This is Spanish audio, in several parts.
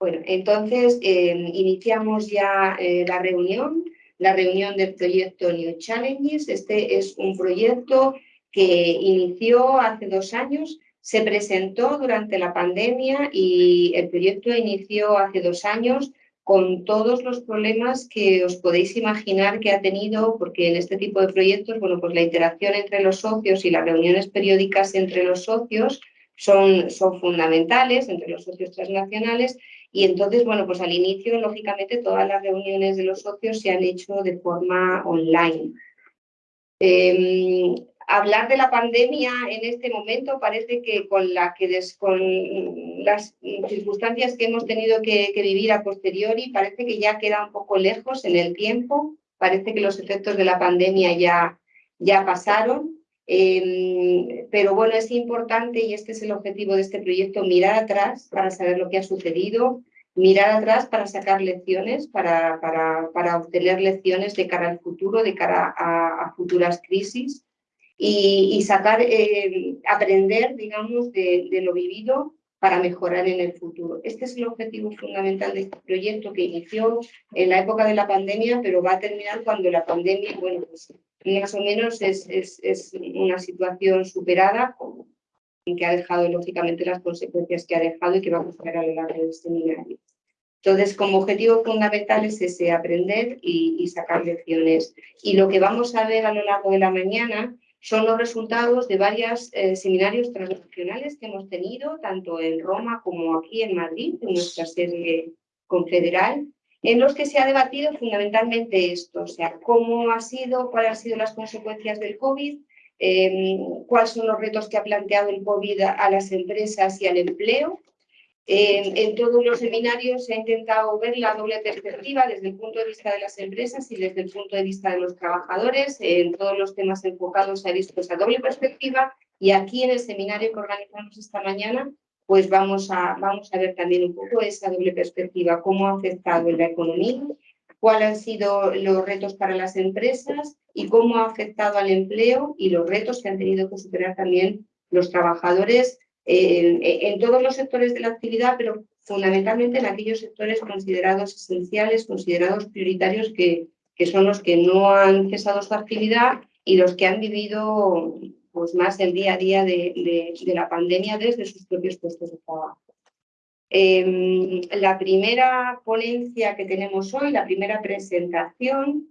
Bueno, entonces eh, iniciamos ya eh, la reunión, la reunión del proyecto New Challenges. Este es un proyecto que inició hace dos años, se presentó durante la pandemia y el proyecto inició hace dos años con todos los problemas que os podéis imaginar que ha tenido, porque en este tipo de proyectos, bueno, pues la interacción entre los socios y las reuniones periódicas entre los socios son, son fundamentales, entre los socios transnacionales, y entonces, bueno, pues al inicio, lógicamente, todas las reuniones de los socios se han hecho de forma online. Em, hablar de la pandemia en este momento parece que con, las circunstancias que hemos tenido que, vivir a posteriori, parece que ya queda un poco lejos en el tiempo, parece que los efectos de la pandemia ya, ya pasaron, em, pero bueno, es importante, y este es el objetivo de este proyecto, mirar atrás para saber lo que ha sucedido, mirar atrás para sacar lecciones, para, para, para obtener lecciones de cara al futuro, de cara a futuras crisis, y, sacar, eh, aprender, digamos, de, lo vivido para mejorar en el futuro. Este es el objetivo fundamental de este proyecto que inició en la época de la pandemia, pero va a terminar cuando la pandemia, bueno, pues más o menos es, es, una situación superada que ha dejado lógicamente las consecuencias que ha dejado y que vamos a ver a lo largo de este seminario. Entonces, como objetivo fundamental es ese aprender y, y sacar lecciones. Y lo que vamos a ver a lo largo de la mañana son los resultados de varios eh, seminarios transnacionales que hemos tenido, tanto en Roma como aquí en Madrid, en nuestra sede confederal, en los que se ha debatido fundamentalmente esto, o sea, cómo ha sido, cuáles han sido las consecuencias del COVID, em, cuáles son los retos que ha planteado el COVID a las empresas y al empleo, en todos los seminarios se ha intentado ver la doble perspectiva desde el punto de vista de las empresas y desde el punto de vista de los trabajadores. En todos los temas enfocados se ha visto esa doble perspectiva y aquí en el seminario que organizamos esta mañana pues vamos a, vamos a ver también un poco esa doble perspectiva, cómo ha afectado en la economía, cuáles han sido los retos para las empresas y cómo ha afectado al empleo y los retos que han tenido que superar también los trabajadores en, todos los sectores de la actividad, pero fundamentalmente en aquellos sectores considerados esenciales, considerados prioritarios, que, son los que no han cesado su actividad y los que han vivido pues, más el día a día de, la pandemia desde sus propios puestos de trabajo. Em, la primera ponencia que tenemos hoy, la primera presentación,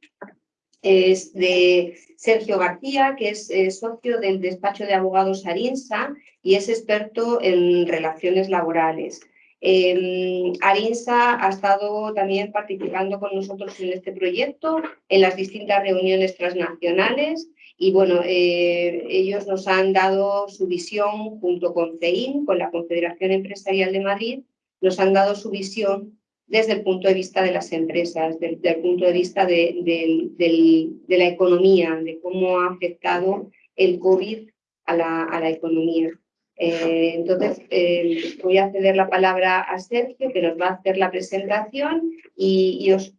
es de Sergio García, que es eh, socio del despacho de abogados Arinsa y es experto en relaciones laborales. Eh, Arinsa ha estado también participando con nosotros en este proyecto, en las distintas reuniones transnacionales y bueno, eh, ellos nos han dado su visión junto con CEIN, con la Confederación Empresarial de Madrid, nos han dado su visión desde el punto de vista de las empresas, desde el punto de vista de, la economía, de cómo ha afectado el COVID a la, economía. Eh, entonces, eh, voy a ceder la palabra a Sergio, que nos va a hacer la presentación y, os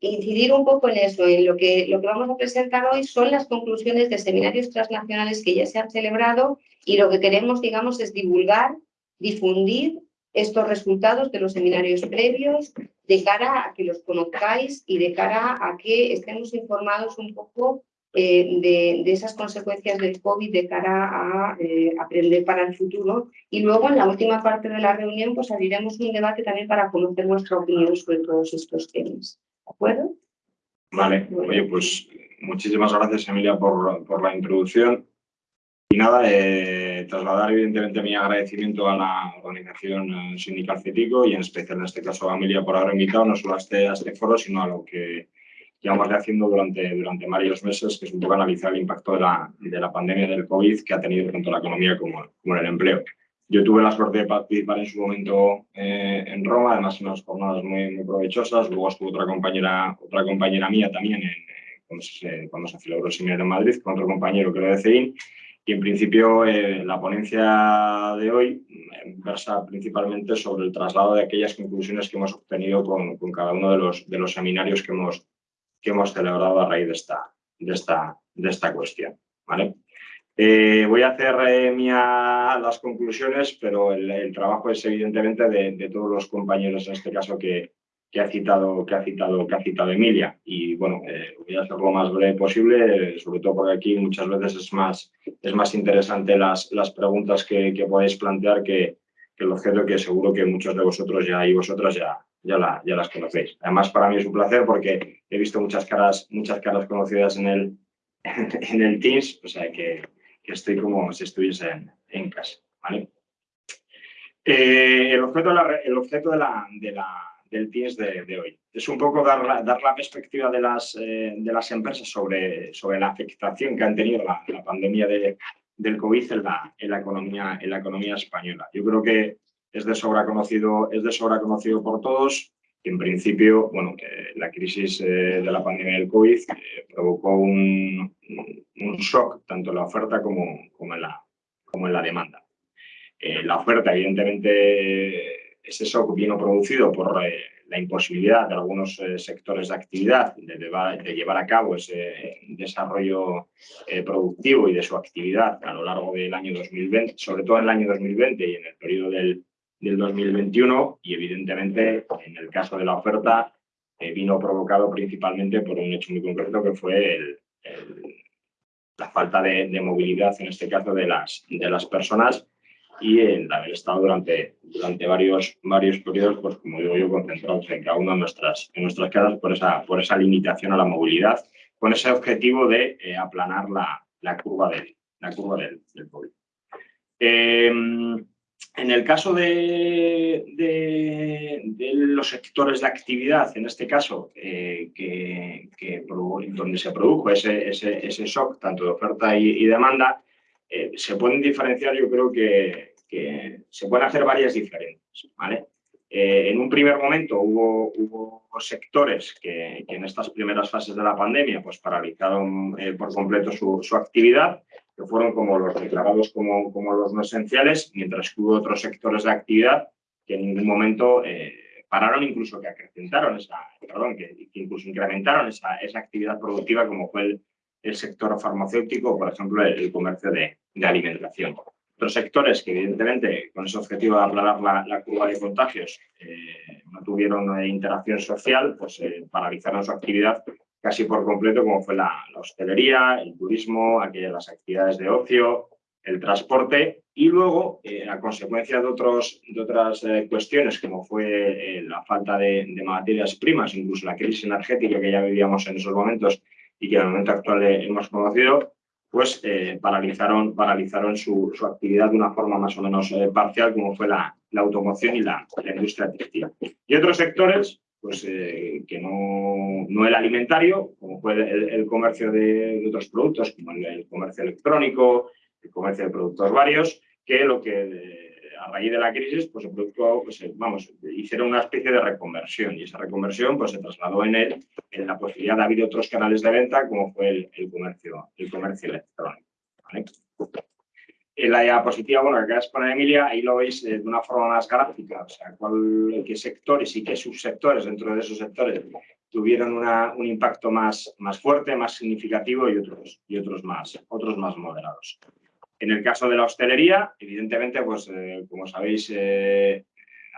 incidir un poco en eso, en lo que, lo que vamos a presentar hoy son las conclusiones de seminarios transnacionales que ya se han celebrado y lo que queremos, digamos, es divulgar, difundir estos resultados de los seminarios previos de cara a que los conozcáis y de cara a que estemos informados un poco eh, de, esas consecuencias del COVID de cara a eh, aprender para el futuro. Y luego en la última parte de la reunión pues abriremos un debate también para conocer vuestra opinión sobre todos estos temas. ¿De acuerdo? Vale, oye, pues muchísimas gracias Emilia por, por la introducción. Y nada, eh, trasladar evidentemente mi agradecimiento a la organización eh, sindical CETICO y en especial en este caso a Amelia por haber invitado no solo a este, a este foro, sino a lo que llevamos haciendo durante, durante varios meses, que es un poco analizar el impacto de la, de la pandemia del COVID que ha tenido tanto la economía como, como el empleo. Yo tuve la suerte de participar en su momento eh, en Roma, además en unas jornadas muy, muy provechosas. Luego estuvo otra compañera, otra compañera mía también en, cuando, se, cuando se celebró el en Madrid, con otro compañero que lo de CEIN. Y en principio eh, la ponencia de hoy eh, versa principalmente sobre el traslado de aquellas conclusiones que hemos obtenido con, cada uno de los, seminarios que hemos, celebrado a raíz de esta, cuestión. Eh, voy a hacer eh, mía las conclusiones, pero el, trabajo es evidentemente de, todos los compañeros, en este caso, que, ha citado, que, ha citado, que ha citado Emilia. Y bueno, voy a hacer lo más breve posible, sobre todo porque aquí muchas veces es más, es más interesante las, las preguntas que, que podéis plantear que, que el objeto que seguro que muchos de vosotros ya y vosotras ya, ya, ya las conocéis. Además, para mí es un placer porque he visto muchas caras, muchas caras conocidas en el, en el Teams, o sea que, que estoy como si estuviese en, en casa. ¿vale? Eh, el objeto, de la, el objeto de la, de la, del Teams de, de, hoy es un poco dar la, dar la perspectiva de las, eh, de las empresas sobre, sobre la afectación que han tenido la, la pandemia de, del COVID en la, en la, economía, en la economía española. Yo creo que es de sobra conocido, es de sobra conocido por todos. En principio, bueno, eh, la crisis eh, de la pandemia del COVID eh, provocó un, un, shock tanto en la oferta como, como, en, la, como en la demanda. la oferta, evidentemente, ese shock vino producido por la imposibilidad de algunos eh, sectores de actividad de, llevar a cabo ese desarrollo eh, productivo y de su actividad a lo largo del año 2020, sobre todo en el año 2020 y en el periodo del, del 2021 y evidentemente en el caso de la oferta eh, vino provocado principalmente por un hecho muy concreto que fue el, la falta de, de, movilidad, en este caso de las, de las personas y el haber estado durante, durante varios, varios periodos, pues como digo yo, concentrados en cada una de nuestras, en nuestras casas por esa, por esa limitación a la movilidad, con ese objetivo de eh, aplanar la, la, curva, de, la curva del, del COVID. Em, en el caso de, de, los sectores de actividad, en este caso, eh, que, que, donde se produjo ese, ese, ese, shock, tanto de oferta y demanda, eh, se pueden diferenciar, yo creo que, se pueden hacer varias diferencias. ¿vale? Eh, en un primer momento hubo, sectores que, en estas primeras fases de la pandemia pues, paralizaron eh, por completo su, su, actividad, que fueron como los declarados como, como, los no esenciales, mientras que hubo otros sectores de actividad que en ningún momento pararon, incluso que acrecentaron esa, perdón, que, incluso incrementaron esa, esa actividad productiva como fue el, el sector farmacéutico, por ejemplo, el, comercio de, alimentación. Otros sectores que, evidentemente, con ese objetivo de aplanar la, curva de contagios, eh, no tuvieron interacción social, pues eh, paralizaron su actividad casi por completo, como fue la, hostelería, el turismo, aquellas las actividades de ocio, el transporte y luego, eh, a consecuencia de, otros, de otras cuestiones, como fue la falta de, de, materias primas, incluso la crisis energética que ya vivíamos en esos momentos y que en el momento actual hemos conocido, pues eh, paralizaron, paralizaron su, su, actividad de una forma más o menos eh, parcial, como fue la, la automoción y la, industria textil. Y otros sectores, pues eh, que no, no, el alimentario, como fue el, comercio de, otros productos, como el, comercio electrónico, el comercio de productos varios, que lo que a raíz de la crisis, pues se produjo, pues, eh, vamos, hicieron una especie de reconversión y esa reconversión pues, se trasladó en él en la posibilidad de abrir otros canales de venta como fue el, el comercio, el comercio electrónico. En la diapositiva, bueno, que acaba de exponer Emilia, ahí lo veis eh, de una forma más gráfica, o sea, cuál, qué sectores y qué subsectores dentro de esos sectores tuvieron una, un impacto más, más fuerte, más significativo y otros, y otros, más, otros más moderados. En el caso de la hostelería, evidentemente, pues eh, como sabéis, eh,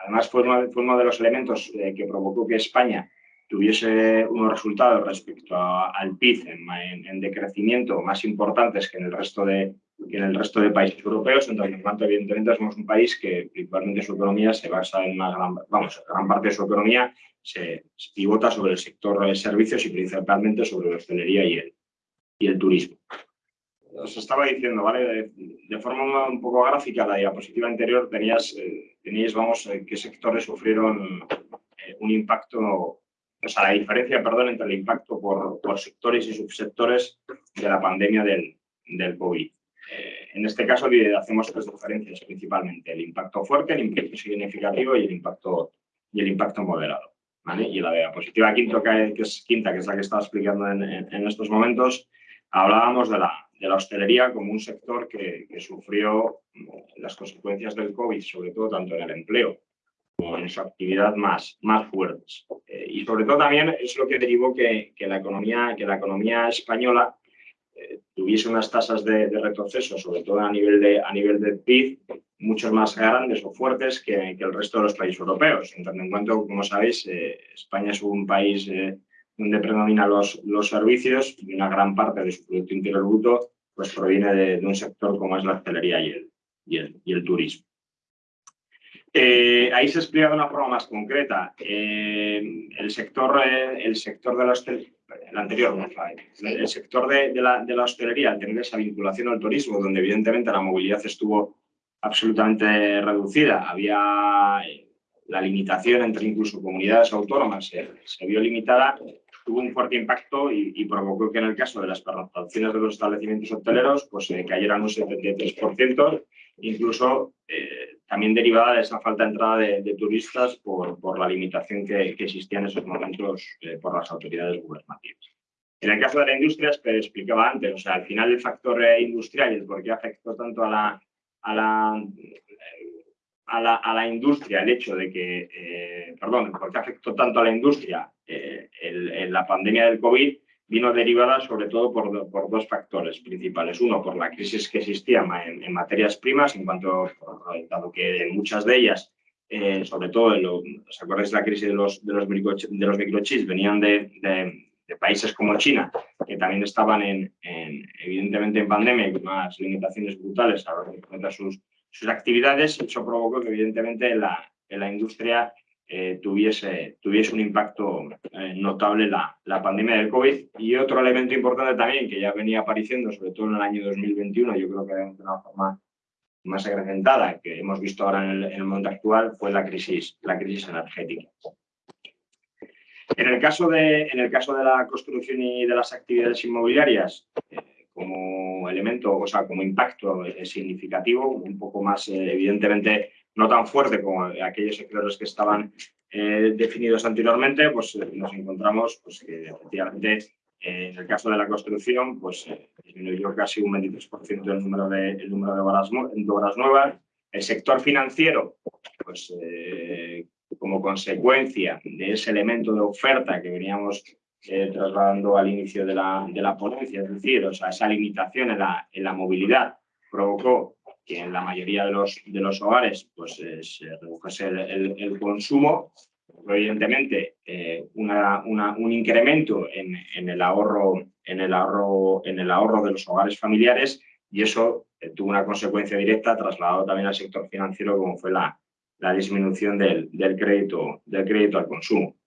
además fue uno, de los elementos eh, que provocó que España tuviese unos resultados respecto al PIB en, en, decrecimiento más importantes que en el resto de, en el resto de países europeos, en tanto evidentemente somos un país que principalmente su economía se basa en una gran, vamos, gran parte de su economía se, se pivota sobre el sector de servicios y principalmente sobre la hostelería y el, y el turismo os estaba diciendo, ¿vale? De, forma un poco gráfica, la diapositiva anterior tenías, eh, teníais, vamos, eh, qué sectores sufrieron eh, un impacto, o sea, la diferencia, perdón, entre el impacto por, sectores y subsectores de la pandemia del, del COVID. en este caso hacemos tres diferencias principalmente, el impacto fuerte, el impacto significativo y el impacto, y el impacto moderado. ¿vale? Y la diapositiva quinto, que, es, quinta, que es la que estaba explicando en, en estos momentos, hablábamos de la, de la hostelería como un sector que, que, sufrió las consecuencias del COVID, sobre todo tanto en el empleo como en su actividad más, más fuertes. Eh, y sobre todo también es lo que derivó que, que, la, economía, que la economía española tuviese unas tasas de, retroceso, sobre todo a nivel de, a nivel de PIB, mucho más grandes o fuertes que, el resto de los países europeos. En tanto en cuanto, como sabéis, España es un país donde predominan los, los servicios y una gran parte de su Producto Interior Bruto pues, proviene de, un sector como es la hostelería y el, y el, turismo. Eh, ahí se explica de una forma más concreta. Eh, el, sector, eh, el sector de la hostelería, el anterior, el sector de, la, de, la, hostelería, al tener esa vinculación al turismo, donde evidentemente la movilidad estuvo absolutamente reducida, había la limitación entre incluso comunidades autónomas se vio limitada, tuvo un fuerte impacto y, provocó que en el caso de las pernoctaciones de los establecimientos hoteleros pues eh, cayeran un 73%, incluso eh, también derivada de esa falta de entrada de, turistas por, la limitación que, existía en esos momentos eh, por las autoridades gubernativas. En el caso de la industria, explicaba antes, o sea, al final el factor industrial y el por qué afectó tanto a la, a la a la, a la, industria el hecho de que, eh, perdón, porque afectó tanto a la industria eh, la pandemia del COVID, vino derivada sobre todo por, por, dos factores principales. Uno, por la crisis que existía en, materias primas, en cuanto, dado que muchas de ellas, eh, sobre todo, ¿os acordáis de la crisis de los, de los, de los microchips? Venían de, de, países como China, que también estaban en, evidentemente en pandemia y con unas limitaciones brutales a la sus sus actividades, eso provocó que evidentemente la, en la industria eh, tuviese, tuviese un impacto eh, notable la, la, pandemia del COVID. Y otro elemento importante también que ya venía apareciendo, sobre todo en el año 2021, yo creo que de una forma más acrecentada que hemos visto ahora en el, mundo actual, fue la crisis, la crisis energética. En el, caso de, en el caso de la construcción y de las actividades inmobiliarias, eh, como elemento, o sea, como impacto significativo, un poco más, eh, evidentemente, no tan fuerte como aquellos sectores que estaban eh, definidos anteriormente, pues eh, nos encontramos pues, que efectivamente en el caso de la construcción, pues disminuyó casi un 23% el número de, el número de obras, de obras nuevas. El sector financiero, pues como consecuencia de ese elemento de oferta que veníamos eh, trasladando al inicio de la, de la, ponencia, es decir, o sea, esa limitación en la, en la, movilidad provocó que en la mayoría de los, de los hogares pues, eh, se redujese el, el, consumo, evidentemente eh, una, una, un incremento en, en, el ahorro, en, el ahorro, en el ahorro de los hogares familiares y eso tuvo una consecuencia directa trasladado también al sector financiero como fue la, la disminución del, del, crédito, del crédito al consumo.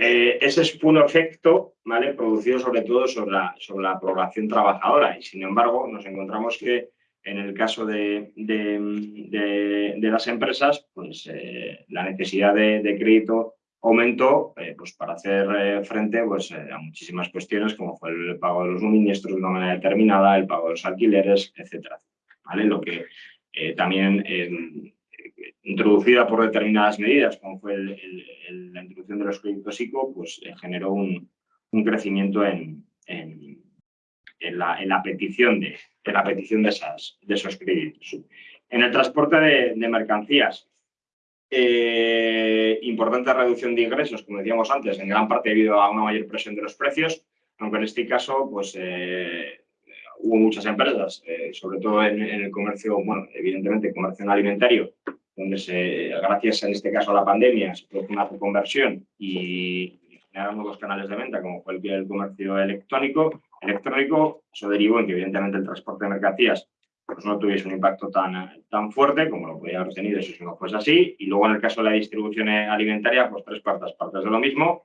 Eh, ese fue un efecto ¿vale? producido sobre todo sobre la, sobre la población trabajadora y sin embargo nos encontramos que en el caso de, de, de, las empresas pues, eh, la necesidad de, crédito aumentó eh, pues, para hacer frente pues, a muchísimas cuestiones como fue el pago de los suministros de una manera determinada, el pago de los alquileres, etc. ¿vale? Lo que también introducida por determinadas medidas, como fue la introducción de los créditos ICO, pues eh, generó un, crecimiento en, la, petición, de, la petición de, esas, de esos créditos. En el transporte de, mercancías, eh, importante reducción de ingresos, como decíamos antes, en gran parte debido a una mayor presión de los precios, aunque en este caso, pues eh, hubo muchas empresas, sobre todo en, en, el comercio, bueno, evidentemente comercio alimentario, donde se, gracias en este caso a la pandemia, se produjo una reconversión y generaron nuevos canales de venta, como fue el, comercio electrónico, electrónico, eso derivó en que evidentemente el transporte de mercancías pues no tuviese un impacto tan, tan fuerte como lo podía haber tenido si no fuese así. Y luego en el caso de la distribución alimentaria, pues tres cuartas partes de lo mismo,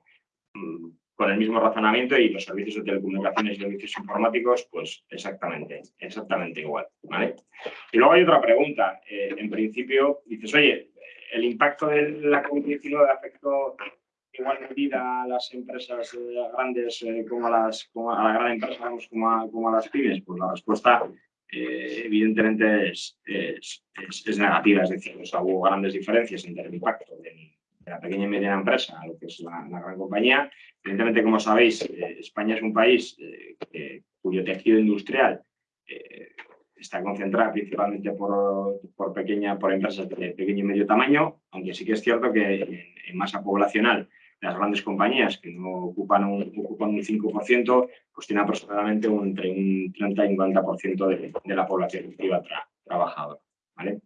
mm, con el mismo razonamiento y los servicios de telecomunicaciones y servicios informáticos, pues exactamente, exactamente igual. ¿vale? Y luego hay otra pregunta. Eh, en principio, dices, oye, ¿el impacto de la COVID-19 afectó igual medida a las empresas eh, grandes eh, como, a las, como a la gran empresa como a, como a las pymes? Pues la respuesta evidentemente es, es, es, negativa, es decir, hubo grandes diferencias entre el impacto del de la pequeña y mediana empresa a lo que es la, gran compañía. Evidentemente, como sabéis, eh, España es un país eh, cuyo tejido industrial eh, está concentrado principalmente por, por, pequeña, por empresas de pequeño y medio tamaño, aunque sí que es cierto que en, masa poblacional las grandes compañías que no ocupan un, ocupan un 5%, pues tiene aproximadamente entre un 30 y un 40% de, de, la población activa trabajadora. ¿vale?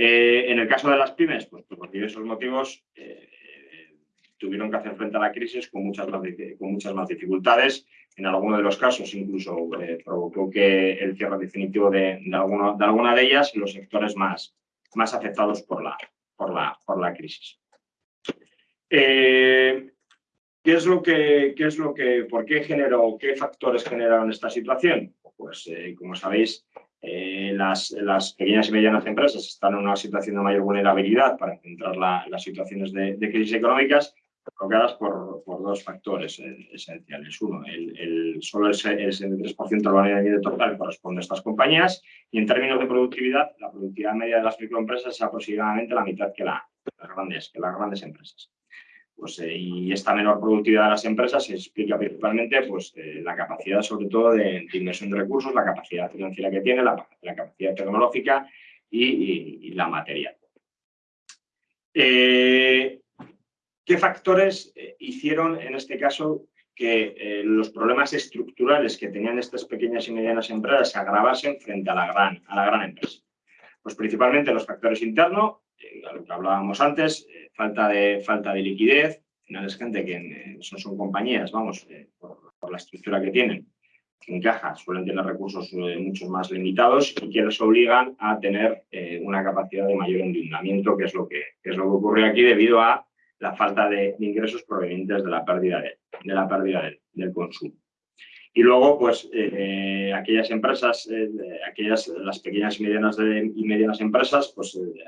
Eh, en el caso de las pymes, pues, por diversos motivos, eh, tuvieron que hacer frente a la crisis con muchas más, dificultades. En algunos de los casos incluso eh, provocó que el cierre definitivo de, de, de alguna de ellas los sectores más, afectados por la, crisis. ¿Qué es lo que, qué es lo que, por qué generó, qué factores generaron esta situación? Pues, como sabéis, eh, las, pequeñas y medianas empresas están en una situación de mayor vulnerabilidad para enfrentar la, las situaciones de, crisis económicas provocadas por, por dos factores eh, esenciales. Uno, el, el, solo el, el 73% de la unidad total corresponde a estas compañías y en términos de productividad, la productividad media de las microempresas es aproximadamente la mitad que, la, las, grandes, que las grandes empresas. Pues, eh, y esta menor productividad de las empresas se explica principalmente pues, eh, la capacidad, sobre todo, de, de, inversión de recursos, la capacidad financiera que tiene, la, capacidad tecnológica y, la material. Eh, ¿Qué factores hicieron, en este caso, que los problemas estructurales que tenían estas pequeñas y medianas empresas se agravasen frente a la gran, a la gran empresa? Pues principalmente los factores internos, lo que hablábamos antes, falta, de, falta de liquidez, al final es gente que eh, son, compañías, vamos, eh, por, la estructura que tienen, que en caja suelen tener recursos mucho más limitados y que les obligan a tener una capacidad de mayor endeudamiento, que es lo que, que, es lo que ocurre aquí debido a la falta de, ingresos provenientes de la pérdida, de, de la pérdida del consumo. Y luego, pues, eh, aquellas empresas, eh, aquellas, las pequeñas y medianas, de, medianas empresas, pues, eh,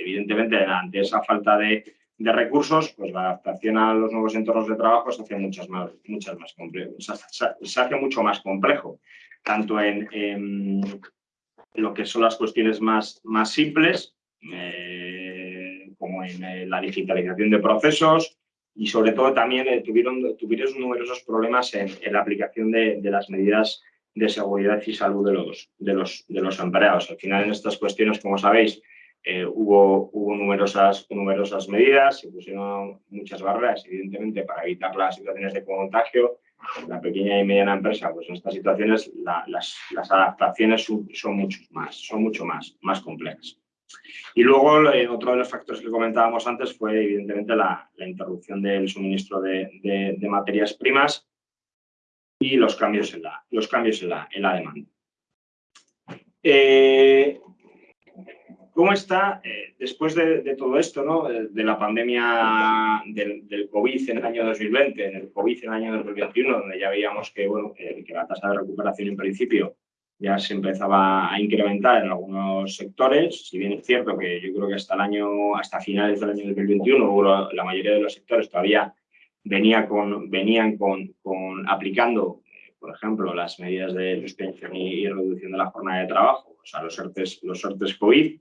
evidentemente, ante esa falta de, de, recursos, pues la adaptación a los nuevos entornos de trabajo se hace muchas más, muchas más complejo, se, hace mucho más complejo, tanto en, en, lo que son las cuestiones más, más simples, como en la digitalización de procesos, y sobre todo también eh, tuvieron, tuvieron numerosos problemas en, la aplicación de, de, las medidas de seguridad y salud de los, de, los, de los empleados. Al final en estas cuestiones, como sabéis, eh, hubo, hubo numerosas, numerosas medidas, se pusieron muchas barreras, evidentemente, para evitar las situaciones de contagio. La pequeña y mediana empresa, pues en estas situaciones la, las, las adaptaciones son, son, mucho más, son mucho más, más complejas. Y luego, eh, otro de los factores que comentábamos antes fue, evidentemente, la, interrupción del suministro de, materias primas y los cambios en la, los cambios en la, en la demanda. Eh, ¿Cómo está, eh, después de, de, todo esto, ¿no? de la pandemia del, del, COVID en el año 2020, en el COVID en el año 2021, donde ya veíamos que, bueno, que la tasa de recuperación en principio ya se empezaba a incrementar en algunos sectores, si bien es cierto que yo creo que hasta el año, hasta finales del año 2021, la mayoría de los sectores todavía venía con, venían con, con aplicando, por ejemplo, las medidas de suspensión y, reducción de la jornada de trabajo, o sea, los ERTES, los COVID,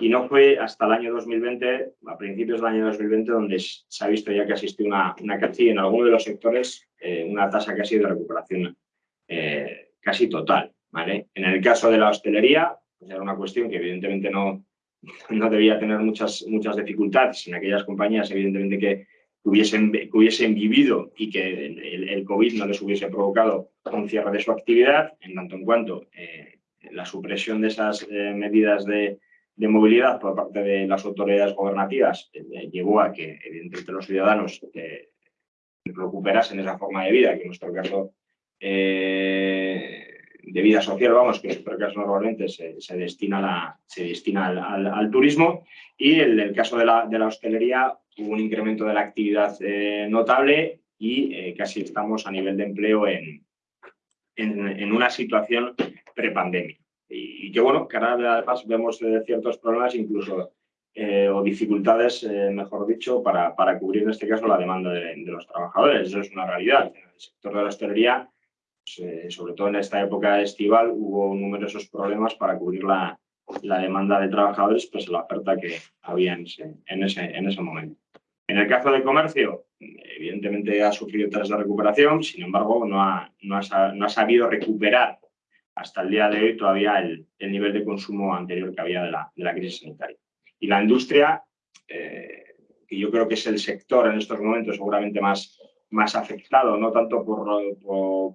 y no fue hasta el año 2020, a principios del año 2020, donde se ha visto ya que asistió una, una casi en algunos de los sectores, eh, una tasa casi de recuperación eh, casi total. ¿Vale? En el caso de la hostelería, pues era una cuestión que evidentemente no, no debía tener muchas, muchas dificultades en aquellas compañías, evidentemente que hubiesen, hubiesen vivido y que el, COVID no les hubiese provocado un cierre de su actividad, en tanto en cuanto eh, la supresión de esas eh, medidas de, de, movilidad por parte de las autoridades gobernativas eh, llevó a que, evidentemente, los ciudadanos recuperasen esa forma de vida, que en nuestro caso de vida social, vamos, que en nuestro caso normalmente se, se destina, la, se destina al, al, turismo y en el caso de la, de la hostelería hubo un incremento de la actividad eh, notable y eh, casi estamos a nivel de empleo en, en, una situación prepandemia. Y, y, que bueno, que ahora además vemos eh, ciertos problemas incluso eh, o dificultades, mejor dicho, para, para cubrir en este caso la demanda de, de los trabajadores. Eso es una realidad. En el sector de la hostelería eh, sobre todo en esta época estival, hubo numerosos problemas para cubrir la, la demanda de trabajadores, pues la oferta que había en ese, en ese, en ese momento. En el caso del comercio, evidentemente ha sufrido tras la recuperación, sin embargo, no ha, no ha, no ha sabido recuperar hasta el día de hoy todavía el, el, nivel de consumo anterior que había de la, de la crisis sanitaria. Y la industria, eh, que yo creo que es el sector en estos momentos seguramente más, más afectado, no tanto por,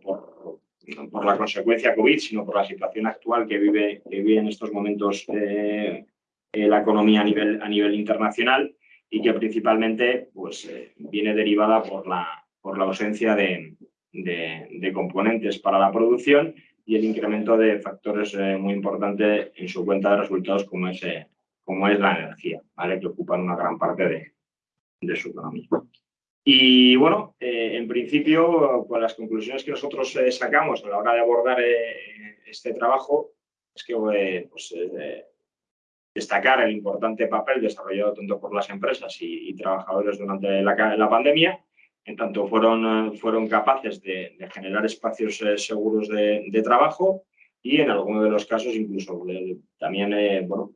por, la consecuencia COVID, sino por la situación actual que vive, que vive en estos momentos eh, eh, la economía a nivel, a nivel internacional y que principalmente pues, eh, viene derivada por la, por la ausencia de, de, componentes para la producción y el incremento de factores muy importantes en su cuenta de resultados como es, como es la energía, ¿vale? que ocupan una gran parte de, de su economía. Y bueno, eh, en principio, con las conclusiones que nosotros eh, sacamos a la hora de abordar eh, este trabajo es que pues, destacar el importante papel desarrollado tanto por las empresas y, trabajadores durante la, la, pandemia, en tanto fueron, fueron capaces de, generar espacios seguros de, de, trabajo y en algunos de los casos incluso también bueno,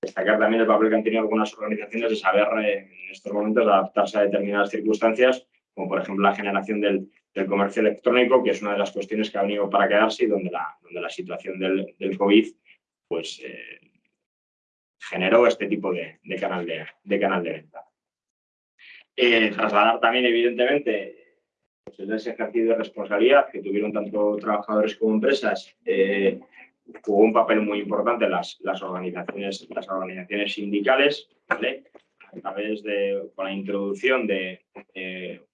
destacar también el papel que han tenido algunas organizaciones de saber eh, en estos momentos adaptarse a determinadas circunstancias, como por ejemplo la generación del, comercio electrónico, que es una de las cuestiones que ha venido para quedarse y donde la, situación del, COVID pues, eh, generó este tipo de, canal, de, canal de venta. Eh, trasladar también, evidentemente, pues, ese ejercicio de responsabilidad que tuvieron tanto trabajadores como empresas jugó un papel muy importante las, las, organizaciones, las organizaciones sindicales, a través de, con la introducción de,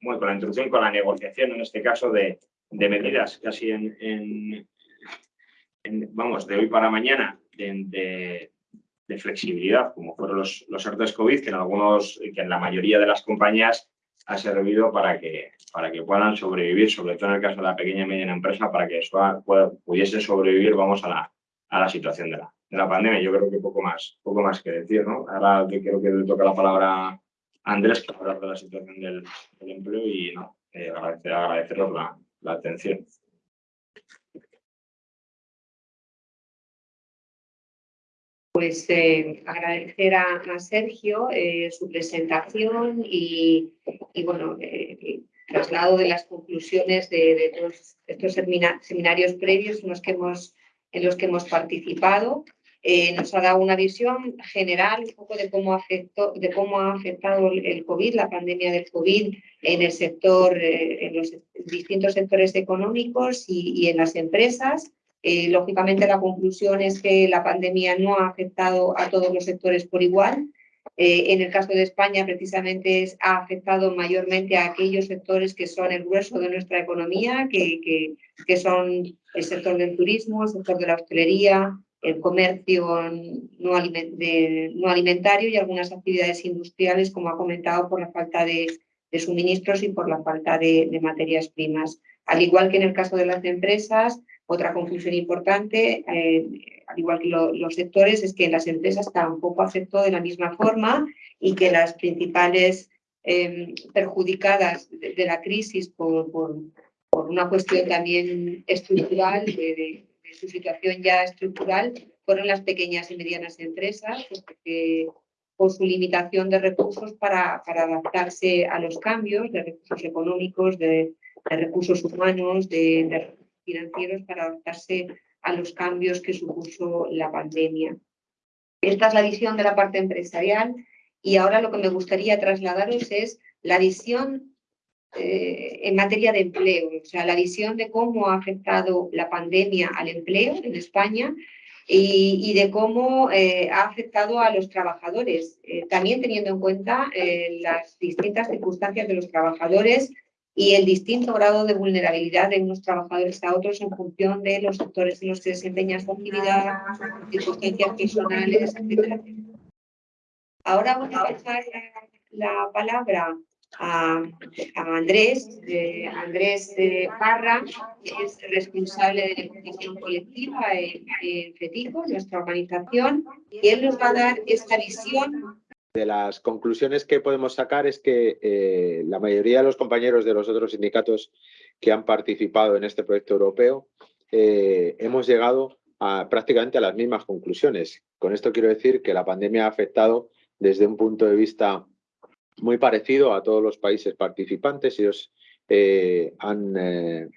bueno, con la introducción, con la negociación en este caso de, de medidas casi en, vamos, de hoy para mañana de, de, flexibilidad, como fueron los, los COVID, que en algunos, que en la mayoría de las compañías ha servido para que, para que puedan sobrevivir, sobre todo en el caso de la pequeña y mediana empresa, para que eso pudiese sobrevivir, vamos, a la, a la situación de la, de la pandemia. Yo creo que poco más, poco más que decir, ¿no? Ahora creo que le toca la palabra a Andrés para hablar de la situación del, empleo y no, eh, agradecer, agradeceros la, la atención. Pues eh, agradecer a, Sergio eh, su presentación y, bueno, eh, traslado de las conclusiones de, estos seminarios previos en los que hemos, en los que hemos participado. nos ha dado una visión general un poco de cómo, afectó, de cómo ha afectado el COVID, la pandemia del COVID en el sector, en los distintos sectores económicos y en las empresas. Eh, lógicamente, la conclusión es que la pandemia no ha afectado a todos los sectores por igual. Eh, en el caso de España, precisamente, ha afectado mayormente a aquellos sectores que son el grueso de nuestra economía, que, que, son el sector del turismo, el sector de la hostelería, el comercio no, alimentario y algunas actividades industriales, como ha comentado, por la falta de, suministros y por la falta de, de materias primas. Al igual que en el caso de las empresas, otra conclusión importante, eh, al igual que los sectores, es que las empresas tampoco afectó de la misma forma y que las principales em, perjudicadas de, la crisis por, por, una cuestión también estructural, de, su situación ya estructural, fueron las pequeñas y medianas empresas, porque, por su limitación de recursos para, para, adaptarse a los cambios, de recursos económicos, de, recursos humanos, de, financieros para adaptarse a los cambios que supuso la pandemia. Esta es la visión de la parte empresarial y ahora lo que me gustaría trasladaros es la visión eh, en materia de empleo, o sea, la visión de cómo ha afectado la pandemia al empleo en España y, de cómo eh, ha afectado a los trabajadores, eh, también teniendo en cuenta las distintas circunstancias de los trabajadores y el distinto grado de vulnerabilidad de unos trabajadores a otros en función de los sectores en los que desempeñan su actividad, circunstancias personales, etc. Ahora voy a pasar la, palabra a, Andrés, Andrés Parra, que es responsable de la educación colectiva en, en FETICO, nuestra organización, y él nos va a dar esta visión de las conclusiones que podemos sacar es que eh, la mayoría de los compañeros de los otros sindicatos que han participado en este proyecto europeo eh, hemos llegado prácticamente a las mismas conclusiones. Con esto quiero decir que la pandemia ha afectado desde un punto de vista muy parecido a todos los países participantes. Ellos eh, han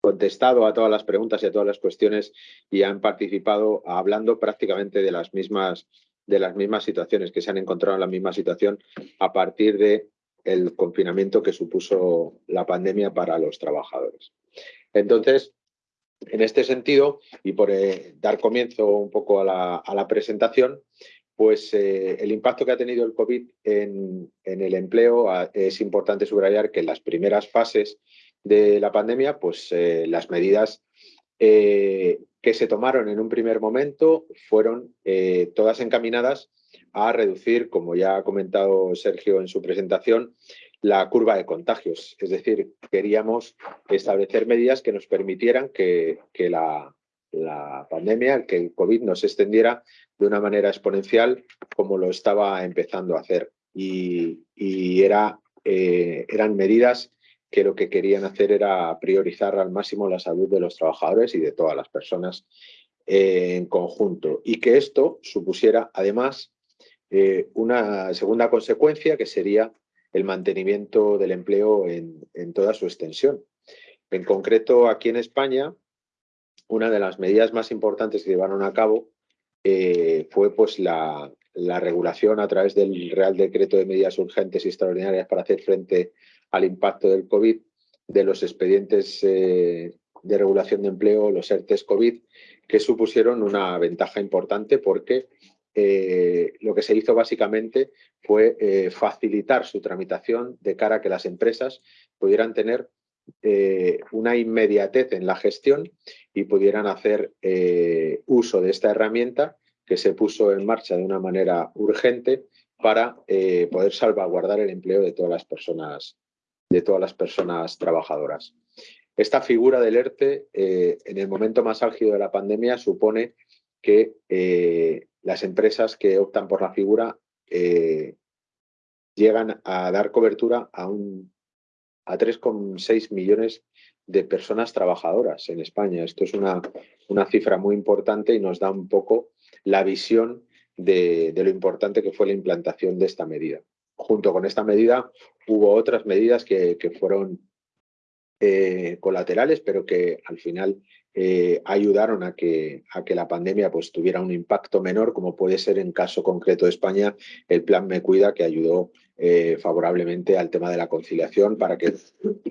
contestado a todas las preguntas y a todas las cuestiones y han participado hablando prácticamente de las mismas de las mismas situaciones, que se han encontrado en la misma situación a partir de el confinamiento que supuso la pandemia para los trabajadores. Entonces, en este sentido, y por eh, dar comienzo un poco a la, presentación, pues eh, el impacto que ha tenido el COVID en, el empleo es importante subrayar que en las primeras fases de la pandemia, pues eh, las medidas que se tomaron en un primer momento fueron todas encaminadas a reducir, como ya ha comentado Sergio en su presentación, la curva de contagios. Es decir, queríamos establecer medidas que nos permitieran que, la, pandemia, que el COVID no se extendiera de una manera exponencial como lo estaba empezando a hacer. Y, era, eh, eran medidas que lo que querían hacer era priorizar al máximo la salud de los trabajadores y de todas las personas en conjunto. Y que esto supusiera, además, eh, una segunda consecuencia que sería el mantenimiento del empleo en, toda su extensión. En concreto, aquí en España, una de las medidas más importantes que llevaron a cabo eh, fue pues, la, regulación a través del Real Decreto de Medidas Urgentes y Extraordinarias para hacer frente al impacto del COVID de los expedientes eh, de regulación de empleo, los ERTES COVID, que supusieron una ventaja importante porque eh, lo que se hizo básicamente fue eh, facilitar su tramitación de cara a que las empresas pudieran tener una inmediatez en la gestión y pudieran hacer uso de esta herramienta que se puso en marcha de una manera urgente para poder salvaguardar el empleo de todas las personas, de todas las personas trabajadoras. Esta figura del ERTE, en el momento más álgido de la pandemia, supone que las empresas que optan por la figura eh, llegan a dar cobertura a, un, a 3,6 millones de personas trabajadoras en España. Esto es una, una, cifra muy importante y nos da un poco la visión de, lo importante que fue la implantación de esta medida. Junto con esta medida hubo otras medidas que, fueron eh, colaterales, pero que al final eh, ayudaron a que, a que la pandemia pues, tuviera un impacto menor, como puede ser en caso concreto de España el Plan Me Cuida, que ayudó eh, favorablemente al tema de la conciliación para que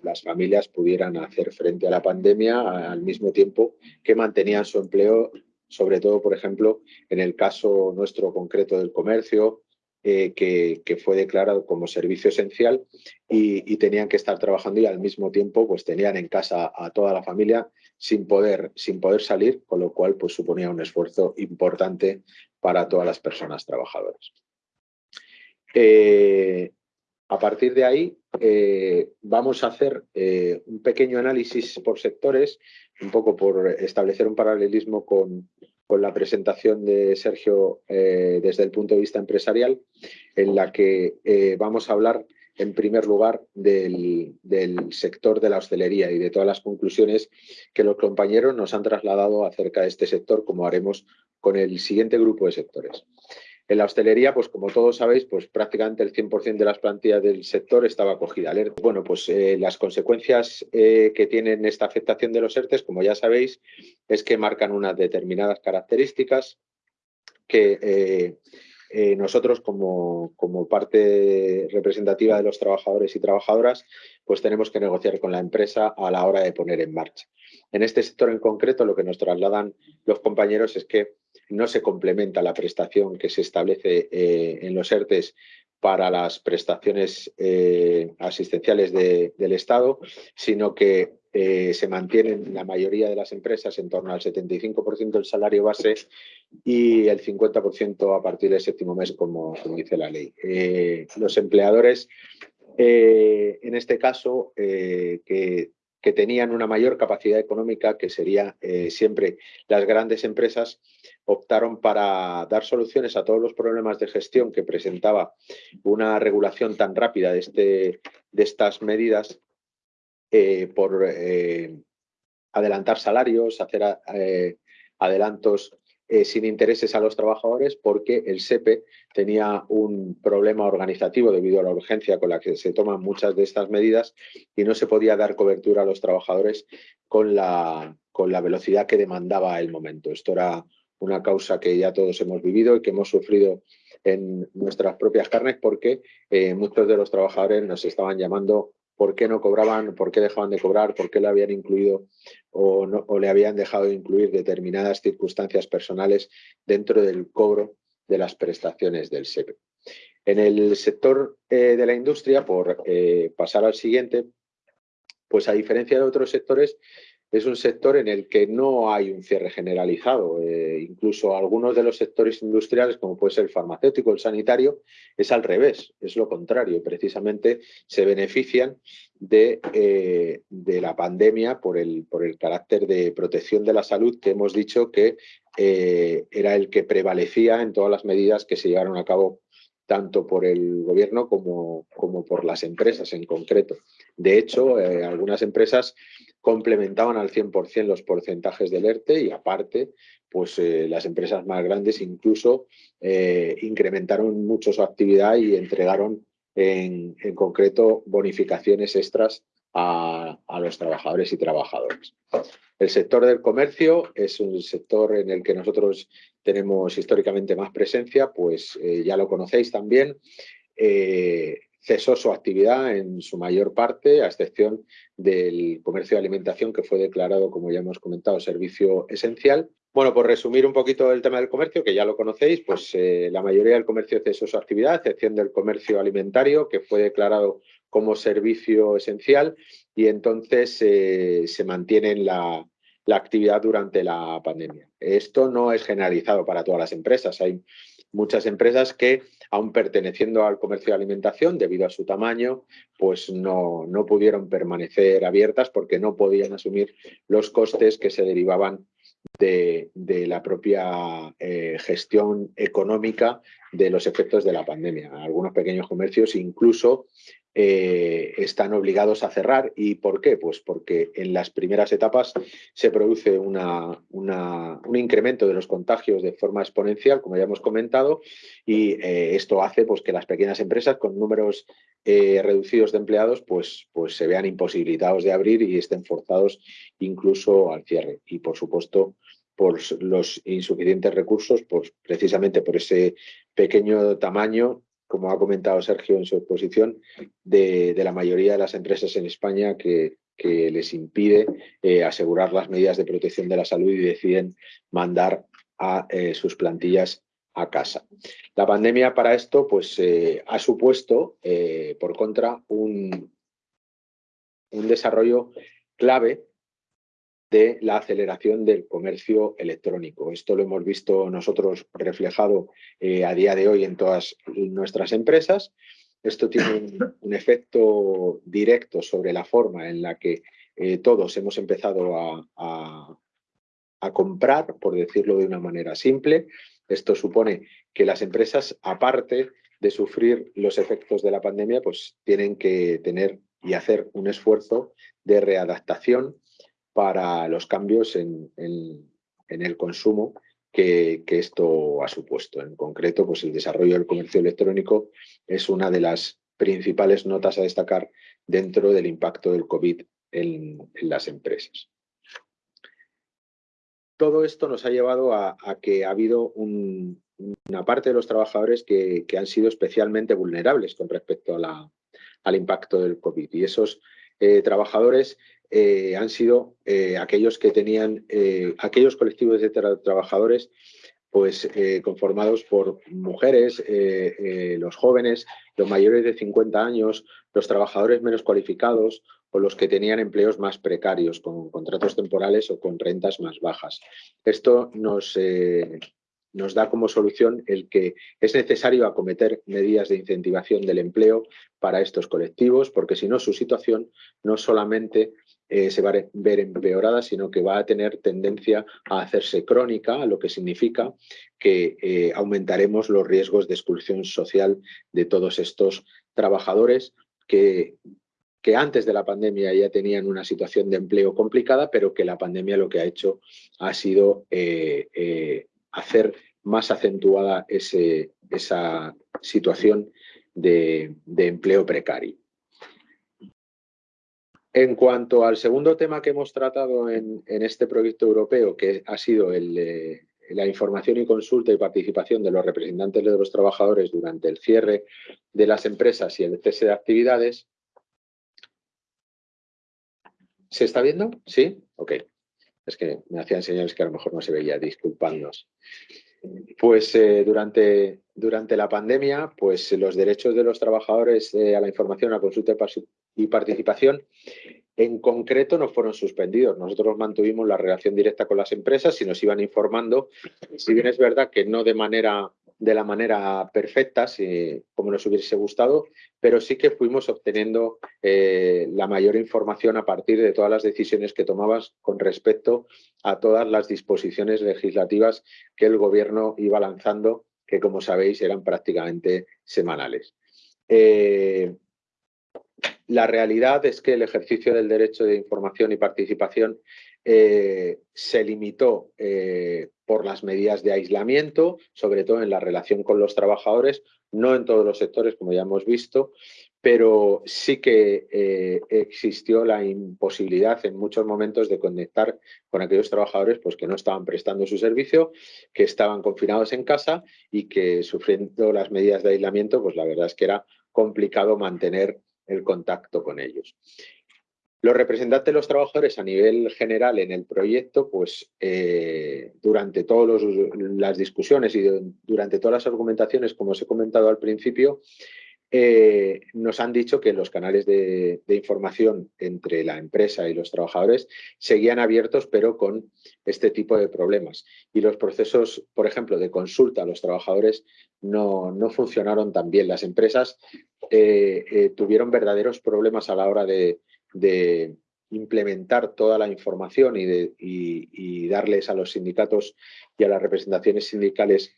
las familias pudieran hacer frente a la pandemia al mismo tiempo que mantenían su empleo, sobre todo, por ejemplo, en el caso nuestro concreto del comercio, eh, que, fue declarado como servicio esencial y, tenían que estar trabajando y al mismo tiempo pues tenían en casa a toda la familia sin poder, sin poder salir, con lo cual pues suponía un esfuerzo importante para todas las personas trabajadoras. Eh, a partir de ahí eh, vamos a hacer un pequeño análisis por sectores, un poco por establecer un paralelismo con, con la presentación de Sergio eh, desde el punto de vista empresarial, en la que eh, vamos a hablar en primer lugar del, sector de la hostelería y de todas las conclusiones que los compañeros nos han trasladado acerca de este sector, como haremos con el siguiente grupo de sectores. En la hostelería, pues como todos sabéis, pues prácticamente el 100% de las plantillas del sector estaba acogida al Bueno, pues eh, las consecuencias eh, que tienen esta afectación de los ERTES, como ya sabéis, es que marcan unas determinadas características que eh, nosotros como, como, parte representativa de los trabajadores y trabajadoras, pues tenemos que negociar con la empresa a la hora de poner en marcha. En este sector en concreto, lo que nos trasladan los compañeros es que no se complementa la prestación que se establece eh, en los ERTES para las prestaciones eh, asistenciales del Estado, sino que eh, se mantienen la mayoría de las empresas en torno al 75% del salario base y el 50% a partir del séptimo mes, como, dice la ley. los empleadores, en este caso, que que tenían una mayor capacidad económica, que sería eh, siempre las grandes empresas, optaron para dar soluciones a todos los problemas de gestión que presentaba una regulación tan rápida de, este, de estas medidas eh, por eh, adelantar salarios, hacer adelantos eh, sin intereses a los trabajadores porque el SEPE tenía un problema organizativo debido a la urgencia con la que se toman muchas de estas medidas y no se podía dar cobertura a los trabajadores con la, con la velocidad que demandaba el momento. Esto era una causa que ya todos hemos vivido y que hemos sufrido en nuestras propias carnes porque eh, muchos de los trabajadores nos estaban llamando por qué no cobraban, por qué dejaban de cobrar, por qué le habían incluido o, o le habían dejado de incluir determinadas circunstancias personales dentro del cobro de las prestaciones del SEPE. En el sector eh, de la industria, por eh, pasar al siguiente, pues a diferencia de otros sectores, es un sector en el que no hay un cierre generalizado. Eh, incluso algunos de los sectores industriales, como puede ser el farmacéutico, el sanitario, es al revés, es lo contrario. Precisamente se benefician de, eh, la pandemia por el, carácter de protección de la salud que hemos dicho que eh, era el que prevalecía en todas las medidas que se llevaron a cabo tanto por el gobierno como por las empresas en concreto. De hecho, algunas empresas complementaban al 100% los porcentajes del ERTE y aparte, pues eh, las empresas más grandes incluso eh, incrementaron mucho su actividad y entregaron en, concreto bonificaciones extras a, los trabajadores y trabajadoras. El sector del comercio es un sector en el que nosotros tenemos históricamente más presencia, pues eh, ya lo conocéis también cesó su actividad en su mayor parte, a excepción del comercio de alimentación, que fue declarado, como ya hemos comentado, servicio esencial. Bueno, por resumir un poquito el tema del comercio, que ya lo conocéis, pues eh, la mayoría del comercio cesó su actividad, a excepción del comercio alimentario, que fue declarado como servicio esencial, y entonces eh, se mantiene la, la actividad durante la pandemia. Esto no es generalizado para todas las empresas. Hay muchas empresas que, aun perteneciendo al comercio de alimentación, debido a su tamaño, pues no, no pudieron permanecer abiertas porque no podían asumir los costes que se derivaban de, la propia eh, gestión económica de los efectos de la pandemia. Algunos pequeños comercios incluso eh, están obligados a cerrar. ¿Y por qué? Pues porque en las primeras etapas se produce una, un incremento de los contagios de forma exponencial, como ya hemos comentado, y eh, esto hace pues, que las pequeñas empresas con números eh, reducidos de empleados pues, pues se vean imposibilitados de abrir y estén forzados incluso al cierre. Y por supuesto, por los insuficientes recursos, pues precisamente por ese pequeño tamaño como ha comentado Sergio en su exposición, de, la mayoría de las empresas en España que, les impide eh, asegurar las medidas de protección de la salud y deciden mandar a eh, sus plantillas a casa. La pandemia para esto pues, eh, ha supuesto, por contra, un, un desarrollo clave de la aceleración del comercio electrónico. Esto lo hemos visto nosotros reflejado eh, a día de hoy en todas nuestras empresas. Esto tiene un, efecto directo sobre la forma en la que eh, todos hemos empezado a, comprar, por decirlo de una manera simple. Esto supone que las empresas, aparte de sufrir los efectos de la pandemia, pues tienen que tener y hacer un esfuerzo de readaptación para los cambios en, el consumo que, esto ha supuesto. En concreto, pues el desarrollo del comercio electrónico es una de las principales notas a destacar dentro del impacto del COVID en, las empresas. Todo esto nos ha llevado a, que ha habido una parte de los trabajadores que, han sido especialmente vulnerables con respecto al impacto del COVID. Y esos eh, trabajadores eh, han sido eh, aquellos que tenían, aquellos colectivos de trabajadores pues conformados por mujeres, los jóvenes, los mayores de 50 años, los trabajadores menos cualificados o los que tenían empleos más precarios, con contratos temporales o con rentas más bajas. Esto nos, nos da como solución el que es necesario acometer medidas de incentivación del empleo para estos colectivos, porque si no su situación no solamente eh, se va a ver empeorada, sino que va a tener tendencia a hacerse crónica, lo que significa que eh, aumentaremos los riesgos de exclusión social de todos estos trabajadores que, que antes de la pandemia ya tenían una situación de empleo complicada, pero que la pandemia lo que ha hecho ha sido eh, hacer más acentuada esa situación de empleo precario. En cuanto al segundo tema que hemos tratado en, este proyecto europeo, que ha sido la información y consulta y participación de los representantes de los trabajadores durante el cierre de las empresas y el cese de actividades. ¿Se está viendo? ¿Sí? Ok. Es que me hacían señales que a lo mejor no se veía, disculpadnos. Pues eh, durante, durante la pandemia, pues los derechos de los trabajadores eh, a la información, a la consulta y participación en concreto no fueron suspendidos. Nosotros mantuvimos la relación directa con las empresas y nos iban informando, si bien es verdad que no de manera de la manera perfecta, como nos hubiese gustado, pero sí que fuimos obteniendo eh, la mayor información a partir de todas las decisiones que tomabas con respecto a todas las disposiciones legislativas que el Gobierno iba lanzando, que como sabéis eran prácticamente semanales. Eh, la realidad es que el ejercicio del derecho de información y participación eh, se limitó eh, por las medidas de aislamiento, sobre todo en la relación con los trabajadores, no en todos los sectores, como ya hemos visto, pero sí que eh, existió la imposibilidad en muchos momentos de conectar con aquellos trabajadores pues, que no estaban prestando su servicio, que estaban confinados en casa y que sufriendo las medidas de aislamiento, pues la verdad es que era complicado mantener el contacto con ellos. Los representantes de los trabajadores a nivel general en el proyecto, pues eh, durante todas las discusiones y durante todas las argumentaciones, como os he comentado al principio, eh, nos han dicho que los canales de, información entre la empresa y los trabajadores seguían abiertos, pero con este tipo de problemas. Y los procesos, por ejemplo, de consulta a los trabajadores no, funcionaron tan bien. Las empresas eh, tuvieron verdaderos problemas a la hora de, de implementar toda la información y, de, darles a los sindicatos y a las representaciones sindicales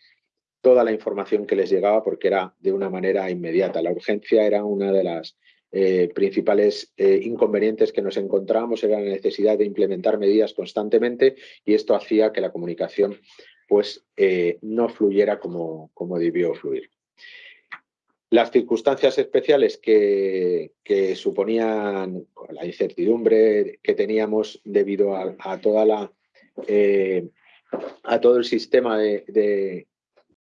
toda la información que les llegaba porque era de una manera inmediata. La urgencia era una de las eh, principales eh, inconvenientes que nos encontrábamos, era la necesidad de implementar medidas constantemente y esto hacía que la comunicación pues, eh, no fluyera como, como debió fluir. Las circunstancias especiales que, suponían la incertidumbre que teníamos debido a, eh, todo el sistema de,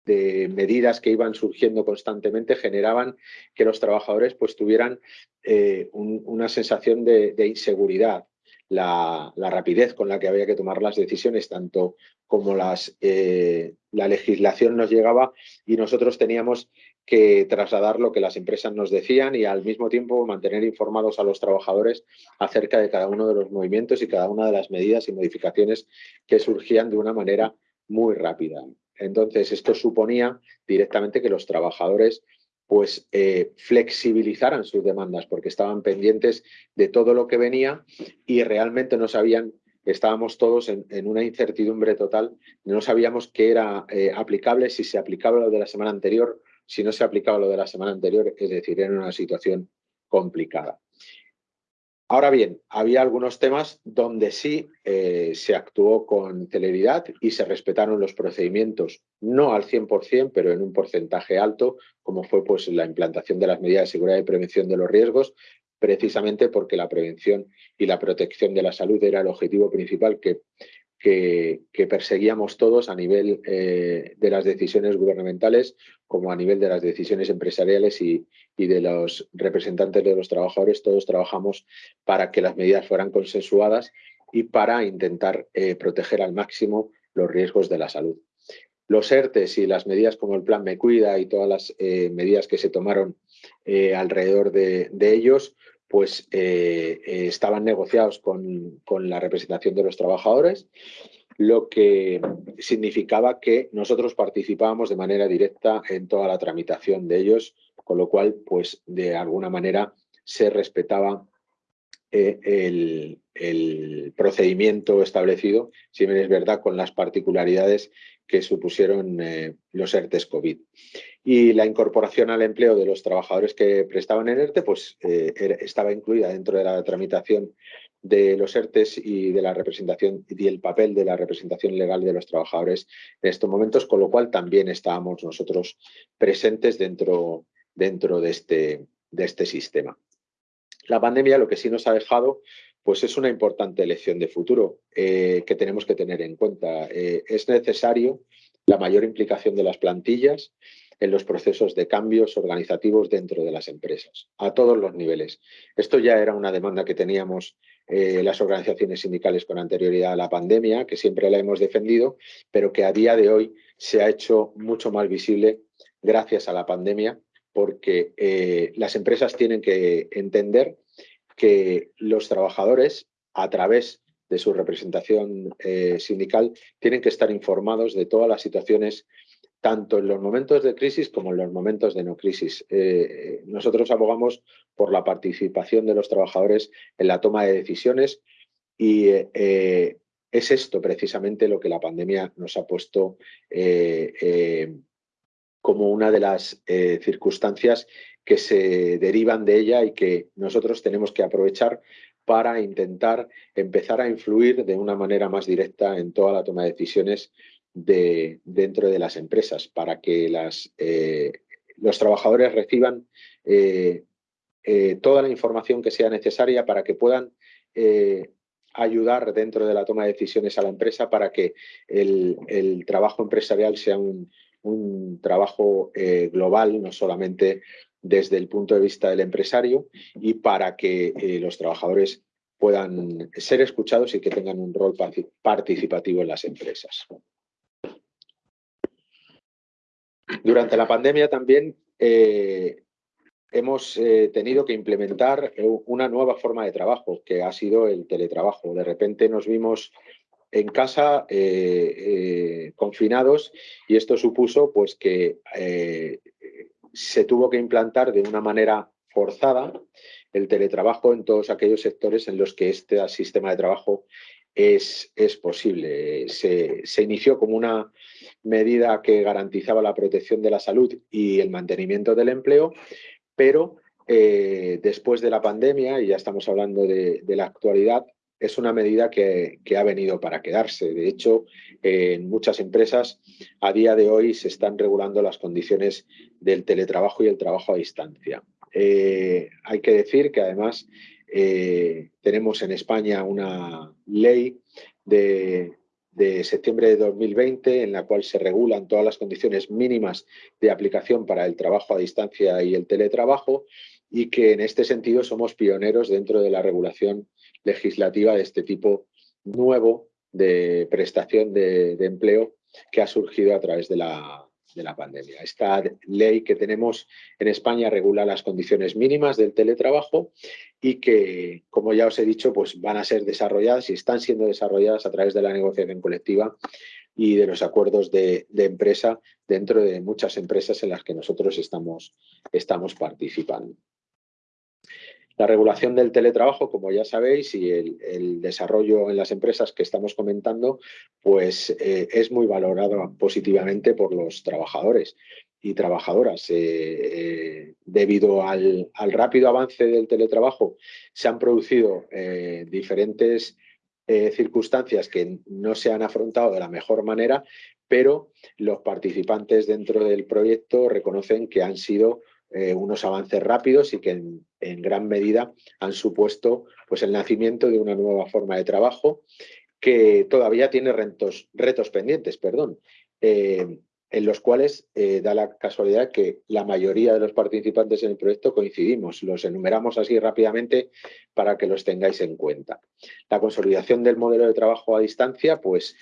medidas que iban surgiendo constantemente generaban que los trabajadores pues, tuvieran eh, una sensación de, inseguridad. La, rapidez con la que había que tomar las decisiones, tanto como las, eh, la legislación nos llegaba y nosotros teníamos que trasladar lo que las empresas nos decían y al mismo tiempo mantener informados a los trabajadores acerca de cada uno de los movimientos y cada una de las medidas y modificaciones que surgían de una manera muy rápida. Entonces, esto suponía directamente que los trabajadores pues eh, flexibilizaran sus demandas porque estaban pendientes de todo lo que venía y realmente no sabían estábamos todos en, una incertidumbre total, no sabíamos qué era eh, aplicable, si se aplicaba lo de la semana anterior si no se aplicaba lo de la semana anterior, es decir, era una situación complicada. Ahora bien, había algunos temas donde sí eh, se actuó con celeridad y se respetaron los procedimientos, no al 100%, pero en un porcentaje alto, como fue pues, la implantación de las medidas de seguridad y prevención de los riesgos, precisamente porque la prevención y la protección de la salud era el objetivo principal que que, perseguíamos todos a nivel eh, de las decisiones gubernamentales como a nivel de las decisiones empresariales y, de los representantes de los trabajadores. Todos trabajamos para que las medidas fueran consensuadas y para intentar eh, proteger al máximo los riesgos de la salud. Los ERTES y las medidas como el Plan Me Cuida y todas las eh, medidas que se tomaron alrededor de, de ellos pues eh, estaban negociados con, la representación de los trabajadores, lo que significaba que nosotros participábamos de manera directa en toda la tramitación de ellos, con lo cual, pues de alguna manera se respetaba eh, el, el, procedimiento establecido, si bien es verdad, con las particularidades que supusieron los ERTES COVID y la incorporación al empleo de los trabajadores que prestaban en ERTE pues, eh, estaba incluida dentro de la tramitación de los ERTES y de la representación y el papel de la representación legal de los trabajadores en estos momentos, con lo cual también estábamos nosotros presentes dentro, dentro de, este, de este sistema. La pandemia lo que sí nos ha dejado pues es una importante lección de futuro eh, que tenemos que tener en cuenta. Eh, es necesario la mayor implicación de las plantillas en los procesos de cambios organizativos dentro de las empresas, a todos los niveles. Esto ya era una demanda que teníamos eh, las organizaciones sindicales con anterioridad a la pandemia, que siempre la hemos defendido, pero que a día de hoy se ha hecho mucho más visible gracias a la pandemia, porque las empresas tienen que entender que los trabajadores, a través de su representación eh, sindical, tienen que estar informados de todas las situaciones tanto en los momentos de crisis como en los momentos de no crisis. Eh, nosotros abogamos por la participación de los trabajadores en la toma de decisiones y eh, es esto precisamente lo que la pandemia nos ha puesto como una de las circunstancias que se derivan de ella y que nosotros tenemos que aprovechar para intentar empezar a influir de una manera más directa en toda la toma de decisiones de, dentro de las empresas para que las, eh, los trabajadores reciban eh, eh, toda la información que sea necesaria para que puedan ayudar dentro de la toma de decisiones a la empresa para que el, trabajo empresarial sea un, un trabajo global, no solamente desde el punto de vista del empresario y para que los trabajadores puedan ser escuchados y que tengan un rol participativo en las empresas. Durante la pandemia también eh, hemos eh, tenido que implementar una nueva forma de trabajo, que ha sido el teletrabajo. De repente nos vimos en casa eh, confinados y esto supuso pues, que se tuvo que implantar de una manera forzada el teletrabajo en todos aquellos sectores en los que este sistema de trabajo es, es posible. Se, se, inició como una medida que garantizaba la protección de la salud y el mantenimiento del empleo, pero eh, después de la pandemia, y ya estamos hablando de, la actualidad, es una medida que, ha venido para quedarse. De hecho, en muchas empresas a día de hoy se están regulando las condiciones del teletrabajo y el trabajo a distancia. Eh, hay que decir que además eh, tenemos en España una ley de, septiembre de 2020 en la cual se regulan todas las condiciones mínimas de aplicación para el trabajo a distancia y el teletrabajo y que en este sentido somos pioneros dentro de la regulación legislativa de este tipo nuevo de prestación de empleo que ha surgido a través de la, de la pandemia. Esta ley que tenemos en España regula las condiciones mínimas del teletrabajo y que, como ya os he dicho, pues van a ser desarrolladas y están siendo desarrolladas a través de la negociación colectiva y de los acuerdos de, empresa dentro de muchas empresas en las que nosotros estamos, estamos participando. La regulación del teletrabajo, como ya sabéis, y el, desarrollo en las empresas que estamos comentando, pues eh, es muy valorado positivamente por los trabajadores y trabajadoras. Eh, eh, debido al, rápido avance del teletrabajo, se han producido diferentes circunstancias que no se han afrontado de la mejor manera, pero los participantes dentro del proyecto reconocen que han sido unos avances rápidos y que en, gran medida han supuesto pues, el nacimiento de una nueva forma de trabajo que todavía tiene retos, pendientes, perdón, eh, en los cuales eh, da la casualidad que la mayoría de los participantes en el proyecto coincidimos. Los enumeramos así rápidamente para que los tengáis en cuenta. La consolidación del modelo de trabajo a distancia, pues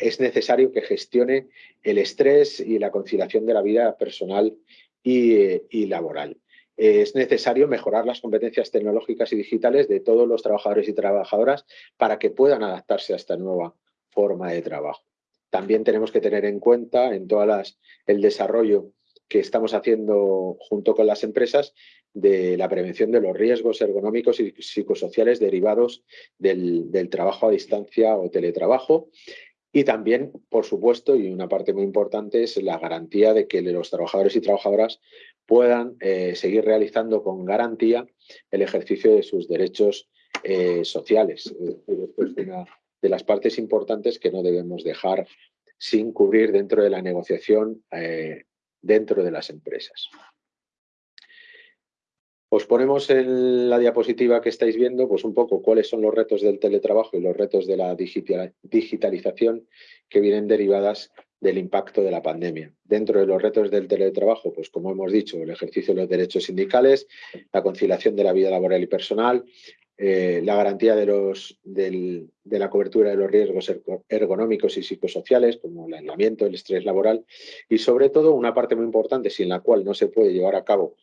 es necesario que gestione el estrés y la conciliación de la vida personal y, laboral. Es necesario mejorar las competencias tecnológicas y digitales de todos los trabajadores y trabajadoras para que puedan adaptarse a esta nueva forma de trabajo. También tenemos que tener en cuenta en todas el desarrollo que estamos haciendo junto con las empresas de la prevención de los riesgos ergonómicos y psicosociales derivados del, trabajo a distancia o teletrabajo. Y también, por supuesto, y una parte muy importante, es la garantía de que los trabajadores y trabajadoras puedan eh, seguir realizando con garantía el ejercicio de sus derechos eh, sociales. Es una de las partes importantes que no debemos dejar sin cubrir dentro de la negociación eh, dentro de las empresas. Os ponemos en la diapositiva que estáis viendo pues un poco cuáles son los retos del teletrabajo y los retos de la digitalización que vienen derivadas del impacto de la pandemia. Dentro de los retos del teletrabajo, pues como hemos dicho, el ejercicio de los derechos sindicales, la conciliación de la vida laboral y personal, eh, la garantía de, los, de la cobertura de los riesgos ergonómicos y psicosociales, como el aislamiento, el estrés laboral, y sobre todo una parte muy importante sin la cual no se puede llevar a cabo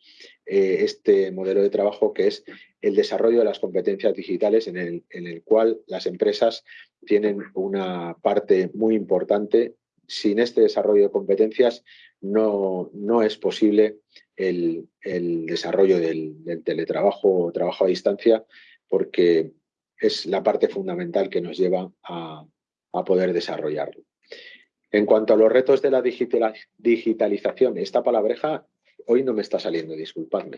eh, este modelo de trabajo, que es el desarrollo de las competencias digitales, en el, en el cual las empresas tienen una parte muy importante. Sin este desarrollo de competencias no, no es posible el, el desarrollo del, del teletrabajo o trabajo a distancia porque es la parte fundamental que nos lleva a, poder desarrollarlo. En cuanto a los retos de la digitalización, esta palabreja hoy no me está saliendo, disculpadme.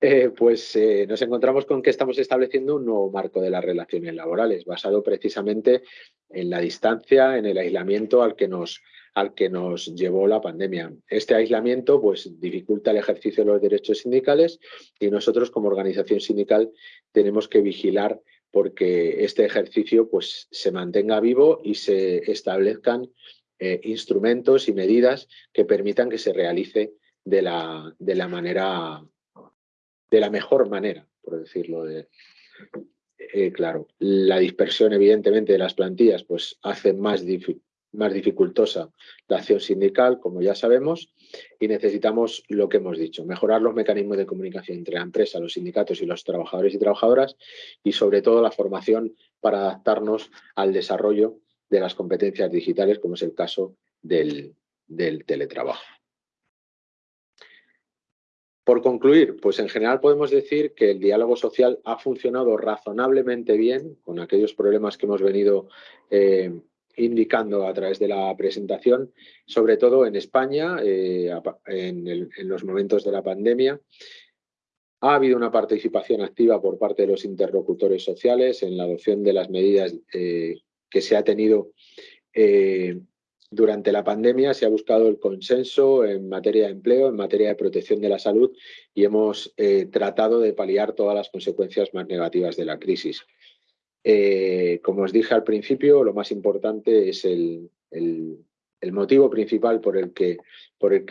Eh, pues eh, nos encontramos con que estamos estableciendo un nuevo marco de las relaciones laborales, basado precisamente en la distancia, en el aislamiento al que nos al que nos llevó la pandemia. Este aislamiento pues, dificulta el ejercicio de los derechos sindicales y nosotros como organización sindical tenemos que vigilar porque este ejercicio pues, se mantenga vivo y se establezcan eh, instrumentos y medidas que permitan que se realice de la, de la manera, de la mejor manera, por decirlo de, eh, claro. La dispersión, evidentemente, de las plantillas pues, hace más, difícil más dificultosa la acción sindical, como ya sabemos, y necesitamos lo que hemos dicho, mejorar los mecanismos de comunicación entre la empresa, los sindicatos y los trabajadores y trabajadoras, y sobre todo la formación para adaptarnos al desarrollo de las competencias digitales, como es el caso del, teletrabajo. Por concluir, pues en general podemos decir que el diálogo social ha funcionado razonablemente bien con aquellos problemas que hemos venido eh, indicando a través de la presentación, sobre todo en España, eh, en, los momentos de la pandemia. Ha habido una participación activa por parte de los interlocutores sociales en la adopción de las medidas eh, que se ha tenido eh, durante la pandemia. Se ha buscado el consenso en materia de empleo, en materia de protección de la salud y hemos tratado de paliar todas las consecuencias más negativas de la crisis. Eh, como os dije al principio, lo más importante es el, motivo principal por el que,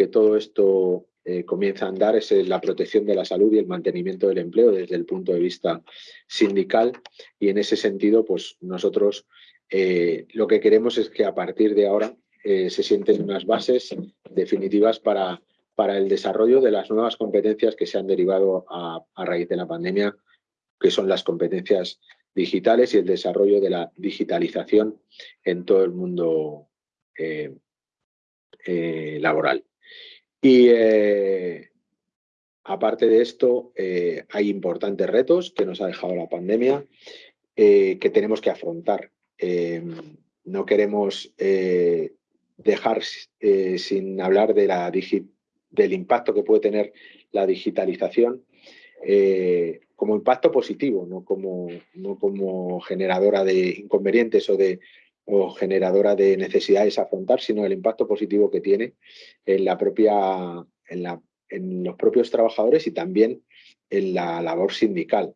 todo esto eh, comienza a andar, es la protección de la salud y el mantenimiento del empleo desde el punto de vista sindical. Y en ese sentido, pues nosotros eh, lo que queremos es que a partir de ahora se sienten unas bases definitivas para, el desarrollo de las nuevas competencias que se han derivado a raíz de la pandemia, que son las competencias digitales y el desarrollo de la digitalización en todo el mundo eh, eh, laboral. Y eh, aparte de esto, hay importantes retos que nos ha dejado la pandemia que tenemos que afrontar. no queremos dejar sin hablar de la del impacto que puede tener la digitalización como impacto positivo, no como, no como generadora de inconvenientes o, de, o generadora de necesidades a afrontar, sino el impacto positivo que tiene en, la propia, en, la, en los propios trabajadores y también en la labor sindical.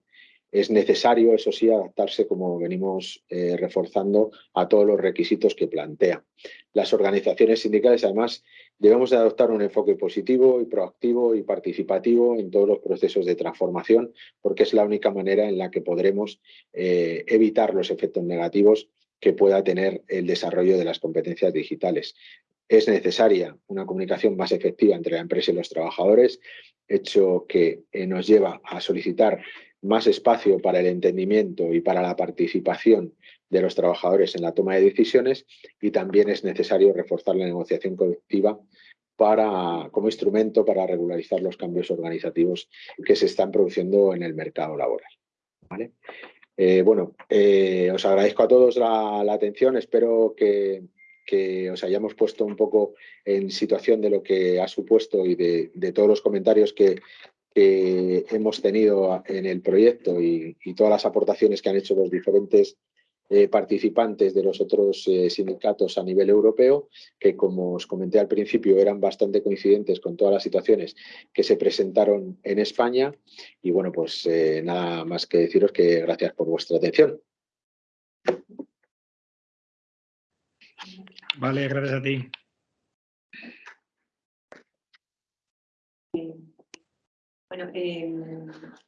Es necesario, eso sí, adaptarse, como venimos eh, reforzando, a todos los requisitos que plantea. Las organizaciones sindicales, además, Debemos de adoptar un enfoque positivo y proactivo y participativo en todos los procesos de transformación, porque es la única manera en la que podremos eh, evitar los efectos negativos que pueda tener el desarrollo de las competencias digitales. Es necesaria una comunicación más efectiva entre la empresa y los trabajadores, hecho que eh, nos lleva a solicitar más espacio para el entendimiento y para la participación de los trabajadores en la toma de decisiones y también es necesario reforzar la negociación colectiva para, como instrumento para regularizar los cambios organizativos que se están produciendo en el mercado laboral. ¿vale? Eh, bueno, eh, os agradezco a todos la, atención, espero que, os hayamos puesto un poco en situación de lo que ha supuesto y de, todos los comentarios que, hemos tenido en el proyecto y, y, todas las aportaciones que han hecho los diferentes eh, participantes de los otros eh, sindicatos a nivel europeo, que como os comenté al principio eran bastante coincidentes con todas las situaciones que se presentaron en España. Y bueno, pues eh, nada más que deciros que gracias por vuestra atención. Vale, gracias a ti. Bueno,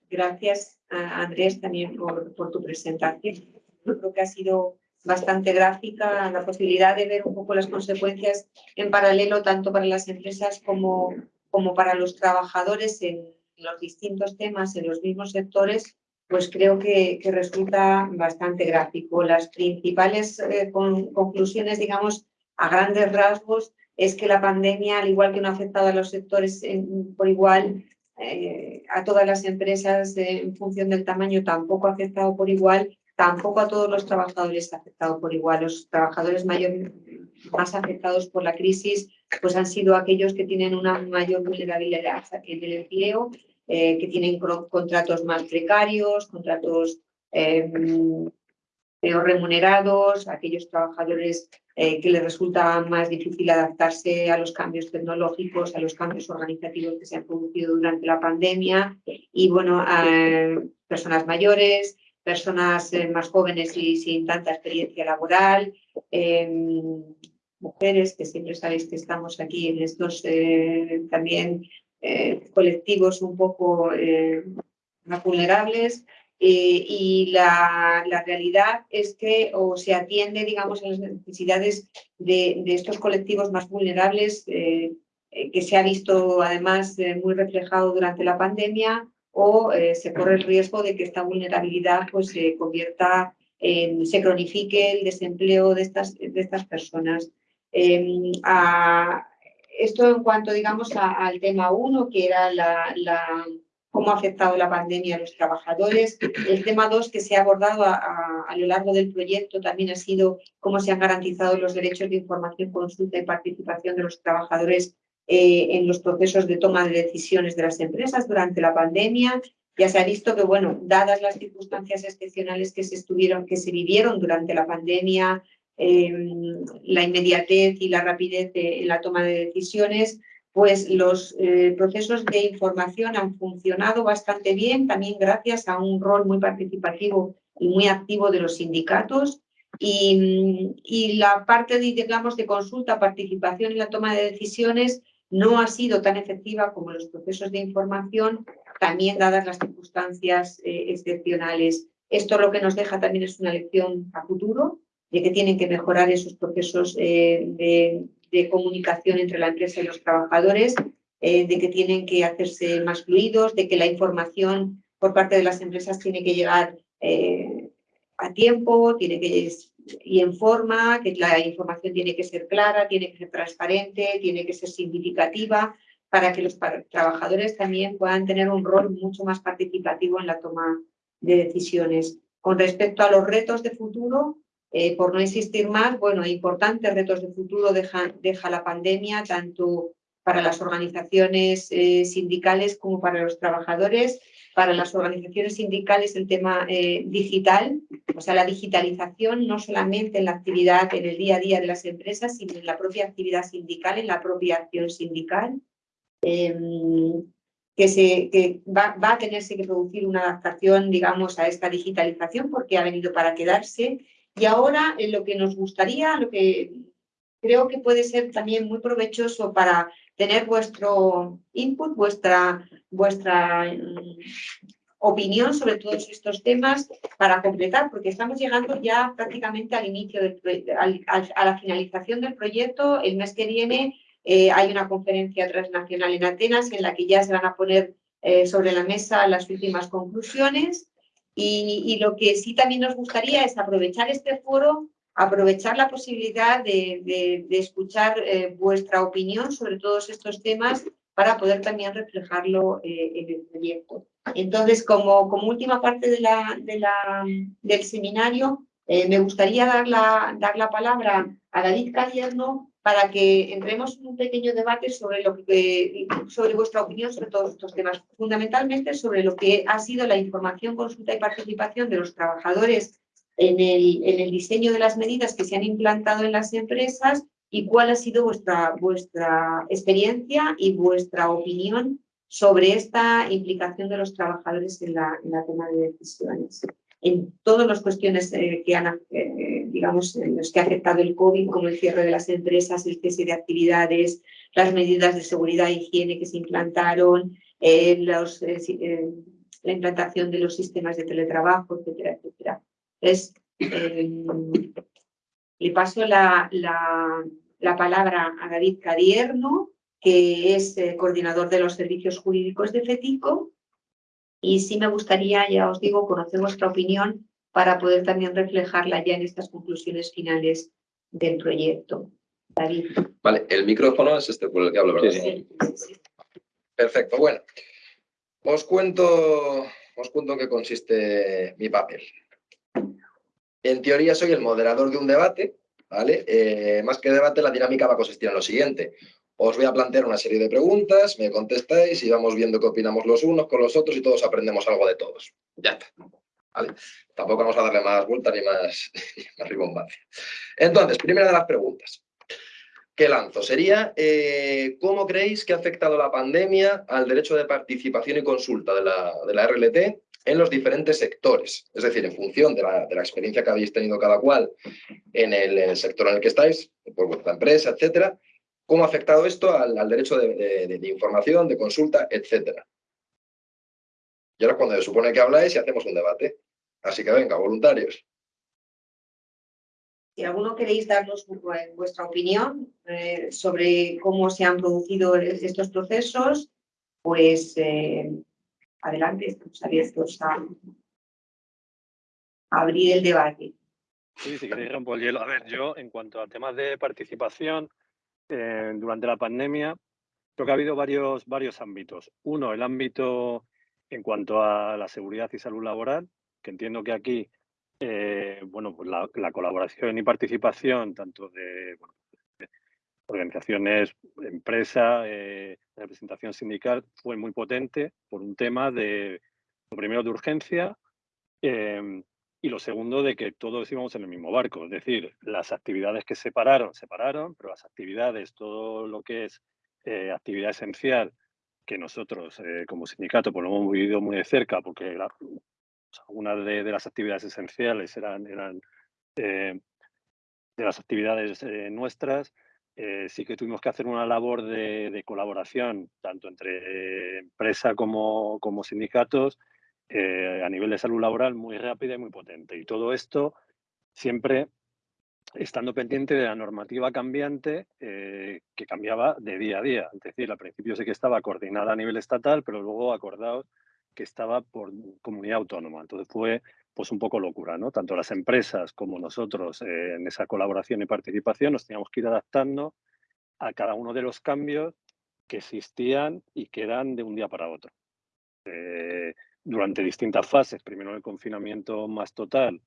gracias a Andrés también por, por tu presentación creo que ha sido bastante gráfica la posibilidad de ver un poco las consecuencias en paralelo tanto para las empresas como, como para los trabajadores en los distintos temas, en los mismos sectores, pues creo que, resulta bastante gráfico. Las principales eh, conclusiones, digamos, a grandes rasgos, es que la pandemia, al igual que no ha afectado a los sectores por igual, eh, a todas las empresas en función del tamaño tampoco ha afectado por igual tampoco a todos los trabajadores afectados por igual. Los trabajadores mayor, más afectados por la crisis pues han sido aquellos que tienen una mayor vulnerabilidad en el empleo, eh, que tienen contratos más precarios, contratos eh, peor remunerados, aquellos trabajadores eh, que les resulta más difícil adaptarse a los cambios tecnológicos, a los cambios organizativos que se han producido durante la pandemia y, bueno, a personas mayores, personas eh, más jóvenes y sin tanta experiencia laboral, em, mujeres, que siempre sabéis que estamos aquí en estos eh, también eh, colectivos un poco más vulnerables, y la, la, realidad es que o se atiende, digamos, a las necesidades de, de estos colectivos más vulnerables, que se ha visto además muy reflejado durante la pandemia, o eh, se corre el riesgo de que esta vulnerabilidad pues, se convierta en, se cronifique el desempleo de estas, de estas personas. Em, esto en cuanto, digamos, al tema uno, que era la, cómo ha afectado la pandemia a los trabajadores. El tema dos, que se ha abordado a, a, lo largo del proyecto, también ha sido cómo se han garantizado los derechos de información, consulta y participación de los trabajadores eh, en los procesos de toma de decisiones de las empresas durante la pandemia. Ya se ha visto que, bueno, dadas las circunstancias excepcionales que se, estuvieron, que se vivieron durante la pandemia, em, la inmediatez y la rapidez en la toma de decisiones, pues los eh, procesos de información han funcionado bastante bien, también gracias a un rol muy participativo y muy activo de los sindicatos. Y, y la parte, de, digamos, de consulta, participación en la toma de decisiones, no ha sido tan efectiva como los procesos de información, también dadas las circunstancias eh, excepcionales. Esto lo que nos deja también es una lección a futuro, de que tienen que mejorar esos procesos eh, de, comunicación entre la empresa y los trabajadores, eh, de que tienen que hacerse más fluidos, de que la información por parte de las empresas tiene que llegar a tiempo, tiene que y en forma, que la información tiene que ser clara, tiene que ser transparente, tiene que ser significativa, para que los trabajadores también puedan tener un rol mucho más participativo en la toma de decisiones. Con respecto a los retos de futuro, eh, por no insistir más, bueno, importantes retos de futuro deja, deja la pandemia, tanto para las organizaciones eh, sindicales como para los trabajadores para las organizaciones sindicales el tema eh, digital, o sea, la digitalización no solamente en la actividad, en el día a día de las empresas, sino en la propia actividad sindical, en la propia acción sindical, em, que, se, que va, va, a tenerse que producir una adaptación, digamos, a esta digitalización porque ha venido para quedarse. Y ahora, en lo que nos gustaría, lo que creo que puede ser también muy provechoso para tener vuestro input, vuestra, vuestra mm, opinión sobre todos estos temas para completar, porque estamos llegando ya prácticamente al inicio, del, a la finalización del proyecto. El mes que viene eh, hay una conferencia transnacional en Atenas en la que ya se van a poner eh, sobre la mesa las últimas conclusiones. Y, y, lo que sí también nos gustaría es aprovechar este foro aprovechar la posibilidad de, escuchar eh, vuestra opinión sobre todos estos temas para poder también reflejarlo eh, en el proyecto. Entonces, como, como última parte de la, del seminario, eh, me gustaría dar la, dar la palabra a David Cadierno para que entremos en un pequeño debate sobre, lo que, sobre vuestra opinión sobre todos estos temas, fundamentalmente sobre lo que ha sido la información, consulta y participación de los trabajadores en el, en el diseño de las medidas que se han implantado en las empresas y cuál ha sido vuestra, vuestra experiencia y vuestra opinión sobre esta implicación de los trabajadores en la, en la toma de decisiones. En todas las cuestiones eh, que han, eh, digamos, en los que ha afectado el COVID, como el cierre de las empresas, el cese de actividades, las medidas de seguridad e higiene que se implantaron, eh, la implantación de los sistemas de teletrabajo, etcétera, etcétera. Es, le paso la, la, la palabra a David Cadierno, que es eh, coordinador de los servicios jurídicos de FETICO. Y sí me gustaría, ya os digo, conocer vuestra opinión para poder también reflejarla ya en estas conclusiones finales del proyecto. David. Vale, el micrófono es este por el que hablo, ¿verdad? Sí, sí, Perfecto, bueno. Os cuento, os cuento en qué consiste mi papel. En teoría soy el moderador de un debate, ¿vale? Eh, más que debate, la dinámica va a consistir en lo siguiente. Os voy a plantear una serie de preguntas, me contestáis y vamos viendo qué opinamos los unos con los otros y todos aprendemos algo de todos. Ya está. ¿Vale? Tampoco vamos a darle más vuelta ni más, más ribombancia. Entonces, primera de las preguntas que lanzo sería eh, ¿cómo creéis que ha afectado la pandemia al derecho de participación y consulta de la, de la RLT en los diferentes sectores? Es decir, en función de la, de la experiencia que habéis tenido cada cual en el, sector en el que estáis, por vuestra empresa, etcétera, ¿cómo ha afectado esto al, al derecho de, información, de consulta, etcétera? Y ahora cuando se supone que habláis y hacemos un debate. Así que venga, voluntarios. Si alguno queréis darnos vuestra opinión eh, sobre cómo se han producido estos procesos, pues eh, adelante, estamos a, abrir el debate. Sí, si queréis romper el hielo. A ver, yo en cuanto a temas de participación eh, durante la pandemia, creo que ha habido varios, varios ámbitos. Uno, el ámbito en cuanto a la seguridad y salud laboral, que entiendo que aquí eh, bueno, pues la, colaboración y participación tanto de, organizaciones, empresa, eh, representación sindical fue muy potente por un tema de, lo primero, de urgencia em, y lo segundo, de que todos íbamos en el mismo barco. Es decir, las actividades que separaron, separaron, pero las actividades, todo lo que es eh, actividad esencial, que nosotros como sindicato pues lo hemos vivido muy de cerca porque algunas de, las actividades esenciales eran, eran eh, de las actividades eh, nuestras. Eh, sí que tuvimos que hacer una labor de, colaboración, tanto entre empresa como, como sindicatos, a nivel de salud laboral muy rápida y muy potente. Y todo esto siempre estando pendiente de la normativa cambiante que cambiaba de día a día. Es decir, al principio sí que estaba coordinada a nivel estatal, pero luego acordado que estaba por comunidad autónoma. Entonces fue pues un poco locura, ¿no? Tanto las empresas como nosotros eh, en esa colaboración y participación nos teníamos que ir adaptando a cada uno de los cambios que existían y que eran de un día para otro. Eh, durante distintas fases, primero el confinamiento más total,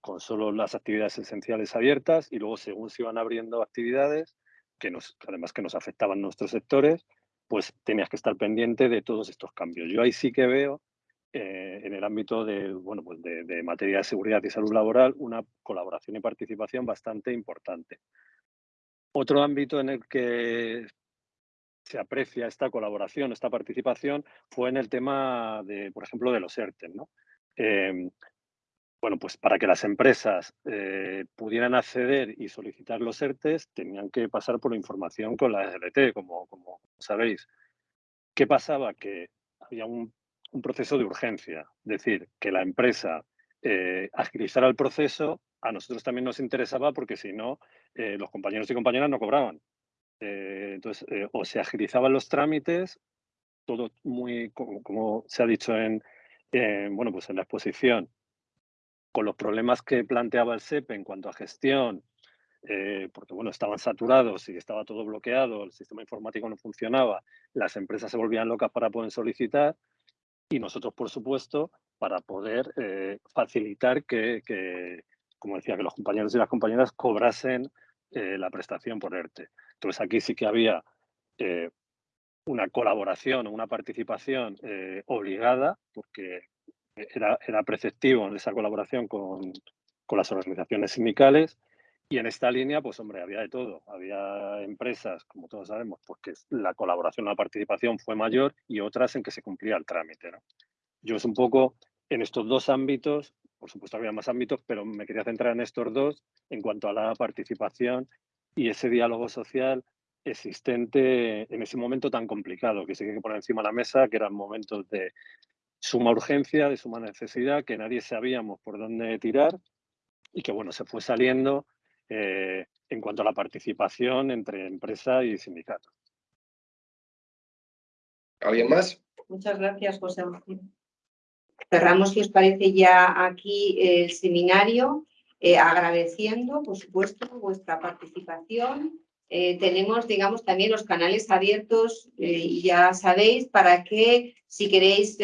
con solo las actividades esenciales abiertas y luego según se iban abriendo actividades, que nos, además que nos afectaban nuestros sectores, pues tenías que estar pendiente de todos estos cambios. Yo ahí sí que veo eh, en el ámbito de, bueno, pues de, materia de seguridad y salud laboral una colaboración y participación bastante importante. Otro ámbito en el que se aprecia esta colaboración, esta participación, fue en el tema de, por ejemplo, de los ERTE. ¿no? Em, bueno, pues para que las empresas eh, pudieran acceder y solicitar los ERTES, tenían que pasar por información con la SLT, como, como sabéis. ¿Qué pasaba? Que había un, proceso de urgencia, es decir, que la empresa eh, agilizara el proceso, a nosotros también nos interesaba porque si no, eh, los compañeros y compañeras no cobraban. entonces, o se agilizaban los trámites, todo muy, como, se ha dicho en, bueno, pues en la exposición, con los problemas que planteaba el SEPE en cuanto a gestión, eh, porque bueno, estaban saturados y estaba todo bloqueado, el sistema informático no funcionaba, las empresas se volvían locas para poder solicitar y nosotros, por supuesto, para poder eh, facilitar que, como decía, que los compañeros y las compañeras cobrasen eh, la prestación por ERTE. Entonces aquí sí que había una colaboración o una participación obligada, porque era, era preceptivo en esa colaboración con, con las organizaciones sindicales y en esta línea, pues hombre, había de todo. Había empresas, como todos sabemos, pues, la colaboración, la participación fue mayor y otras en que se cumplía el trámite. Yo es un poco en estos dos ámbitos, por supuesto había más ámbitos, pero me quería centrar en estos dos en cuanto a la participación y ese diálogo social existente en ese momento tan complicado que se tiene que poner encima de la mesa, que eran momentos de suma urgencia, de suma necesidad, que nadie sabíamos por dónde tirar y que bueno, se fue saliendo eh, en cuanto a la participación entre empresa y sindicato. ¿Alguien más? Muchas gracias, José Cerramos, si os parece, ya aquí el seminario, eh, agradeciendo, por supuesto, vuestra participación. Eh, tenemos, digamos, también los canales abiertos, y ya sabéis, para que si queréis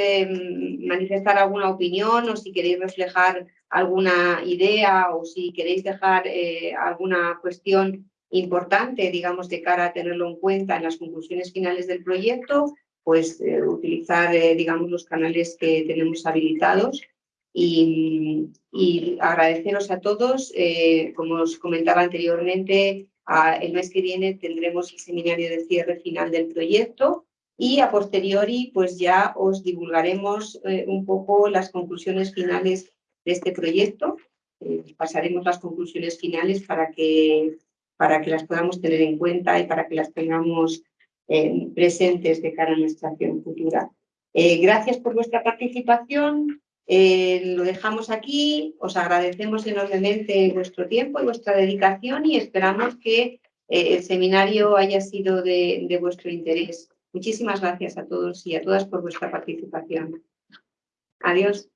manifestar alguna opinión o si queréis reflejar alguna idea o si queréis dejar eh, alguna cuestión importante, digamos, de cara a tenerlo en cuenta en las conclusiones finales del proyecto, pues eh, utilizar, eh, digamos, los canales que tenemos habilitados y, agradeceros a todos. como os comentaba anteriormente, el mes que viene tendremos el seminario de cierre final del proyecto y a posteriori, pues ya os divulgaremos un poco las conclusiones finales de este proyecto. Eh, pasaremos las conclusiones finales para que, para que las podamos tener en cuenta y para que las tengamos eh, presentes de cara a nuestra acción futura. Eh, gracias por vuestra participación. lo dejamos aquí. Os agradecemos enormemente vuestro tiempo y vuestra dedicación y esperamos que el seminario haya sido de, de vuestro interés. Muchísimas gracias a todos y a todas por vuestra participación. Adiós.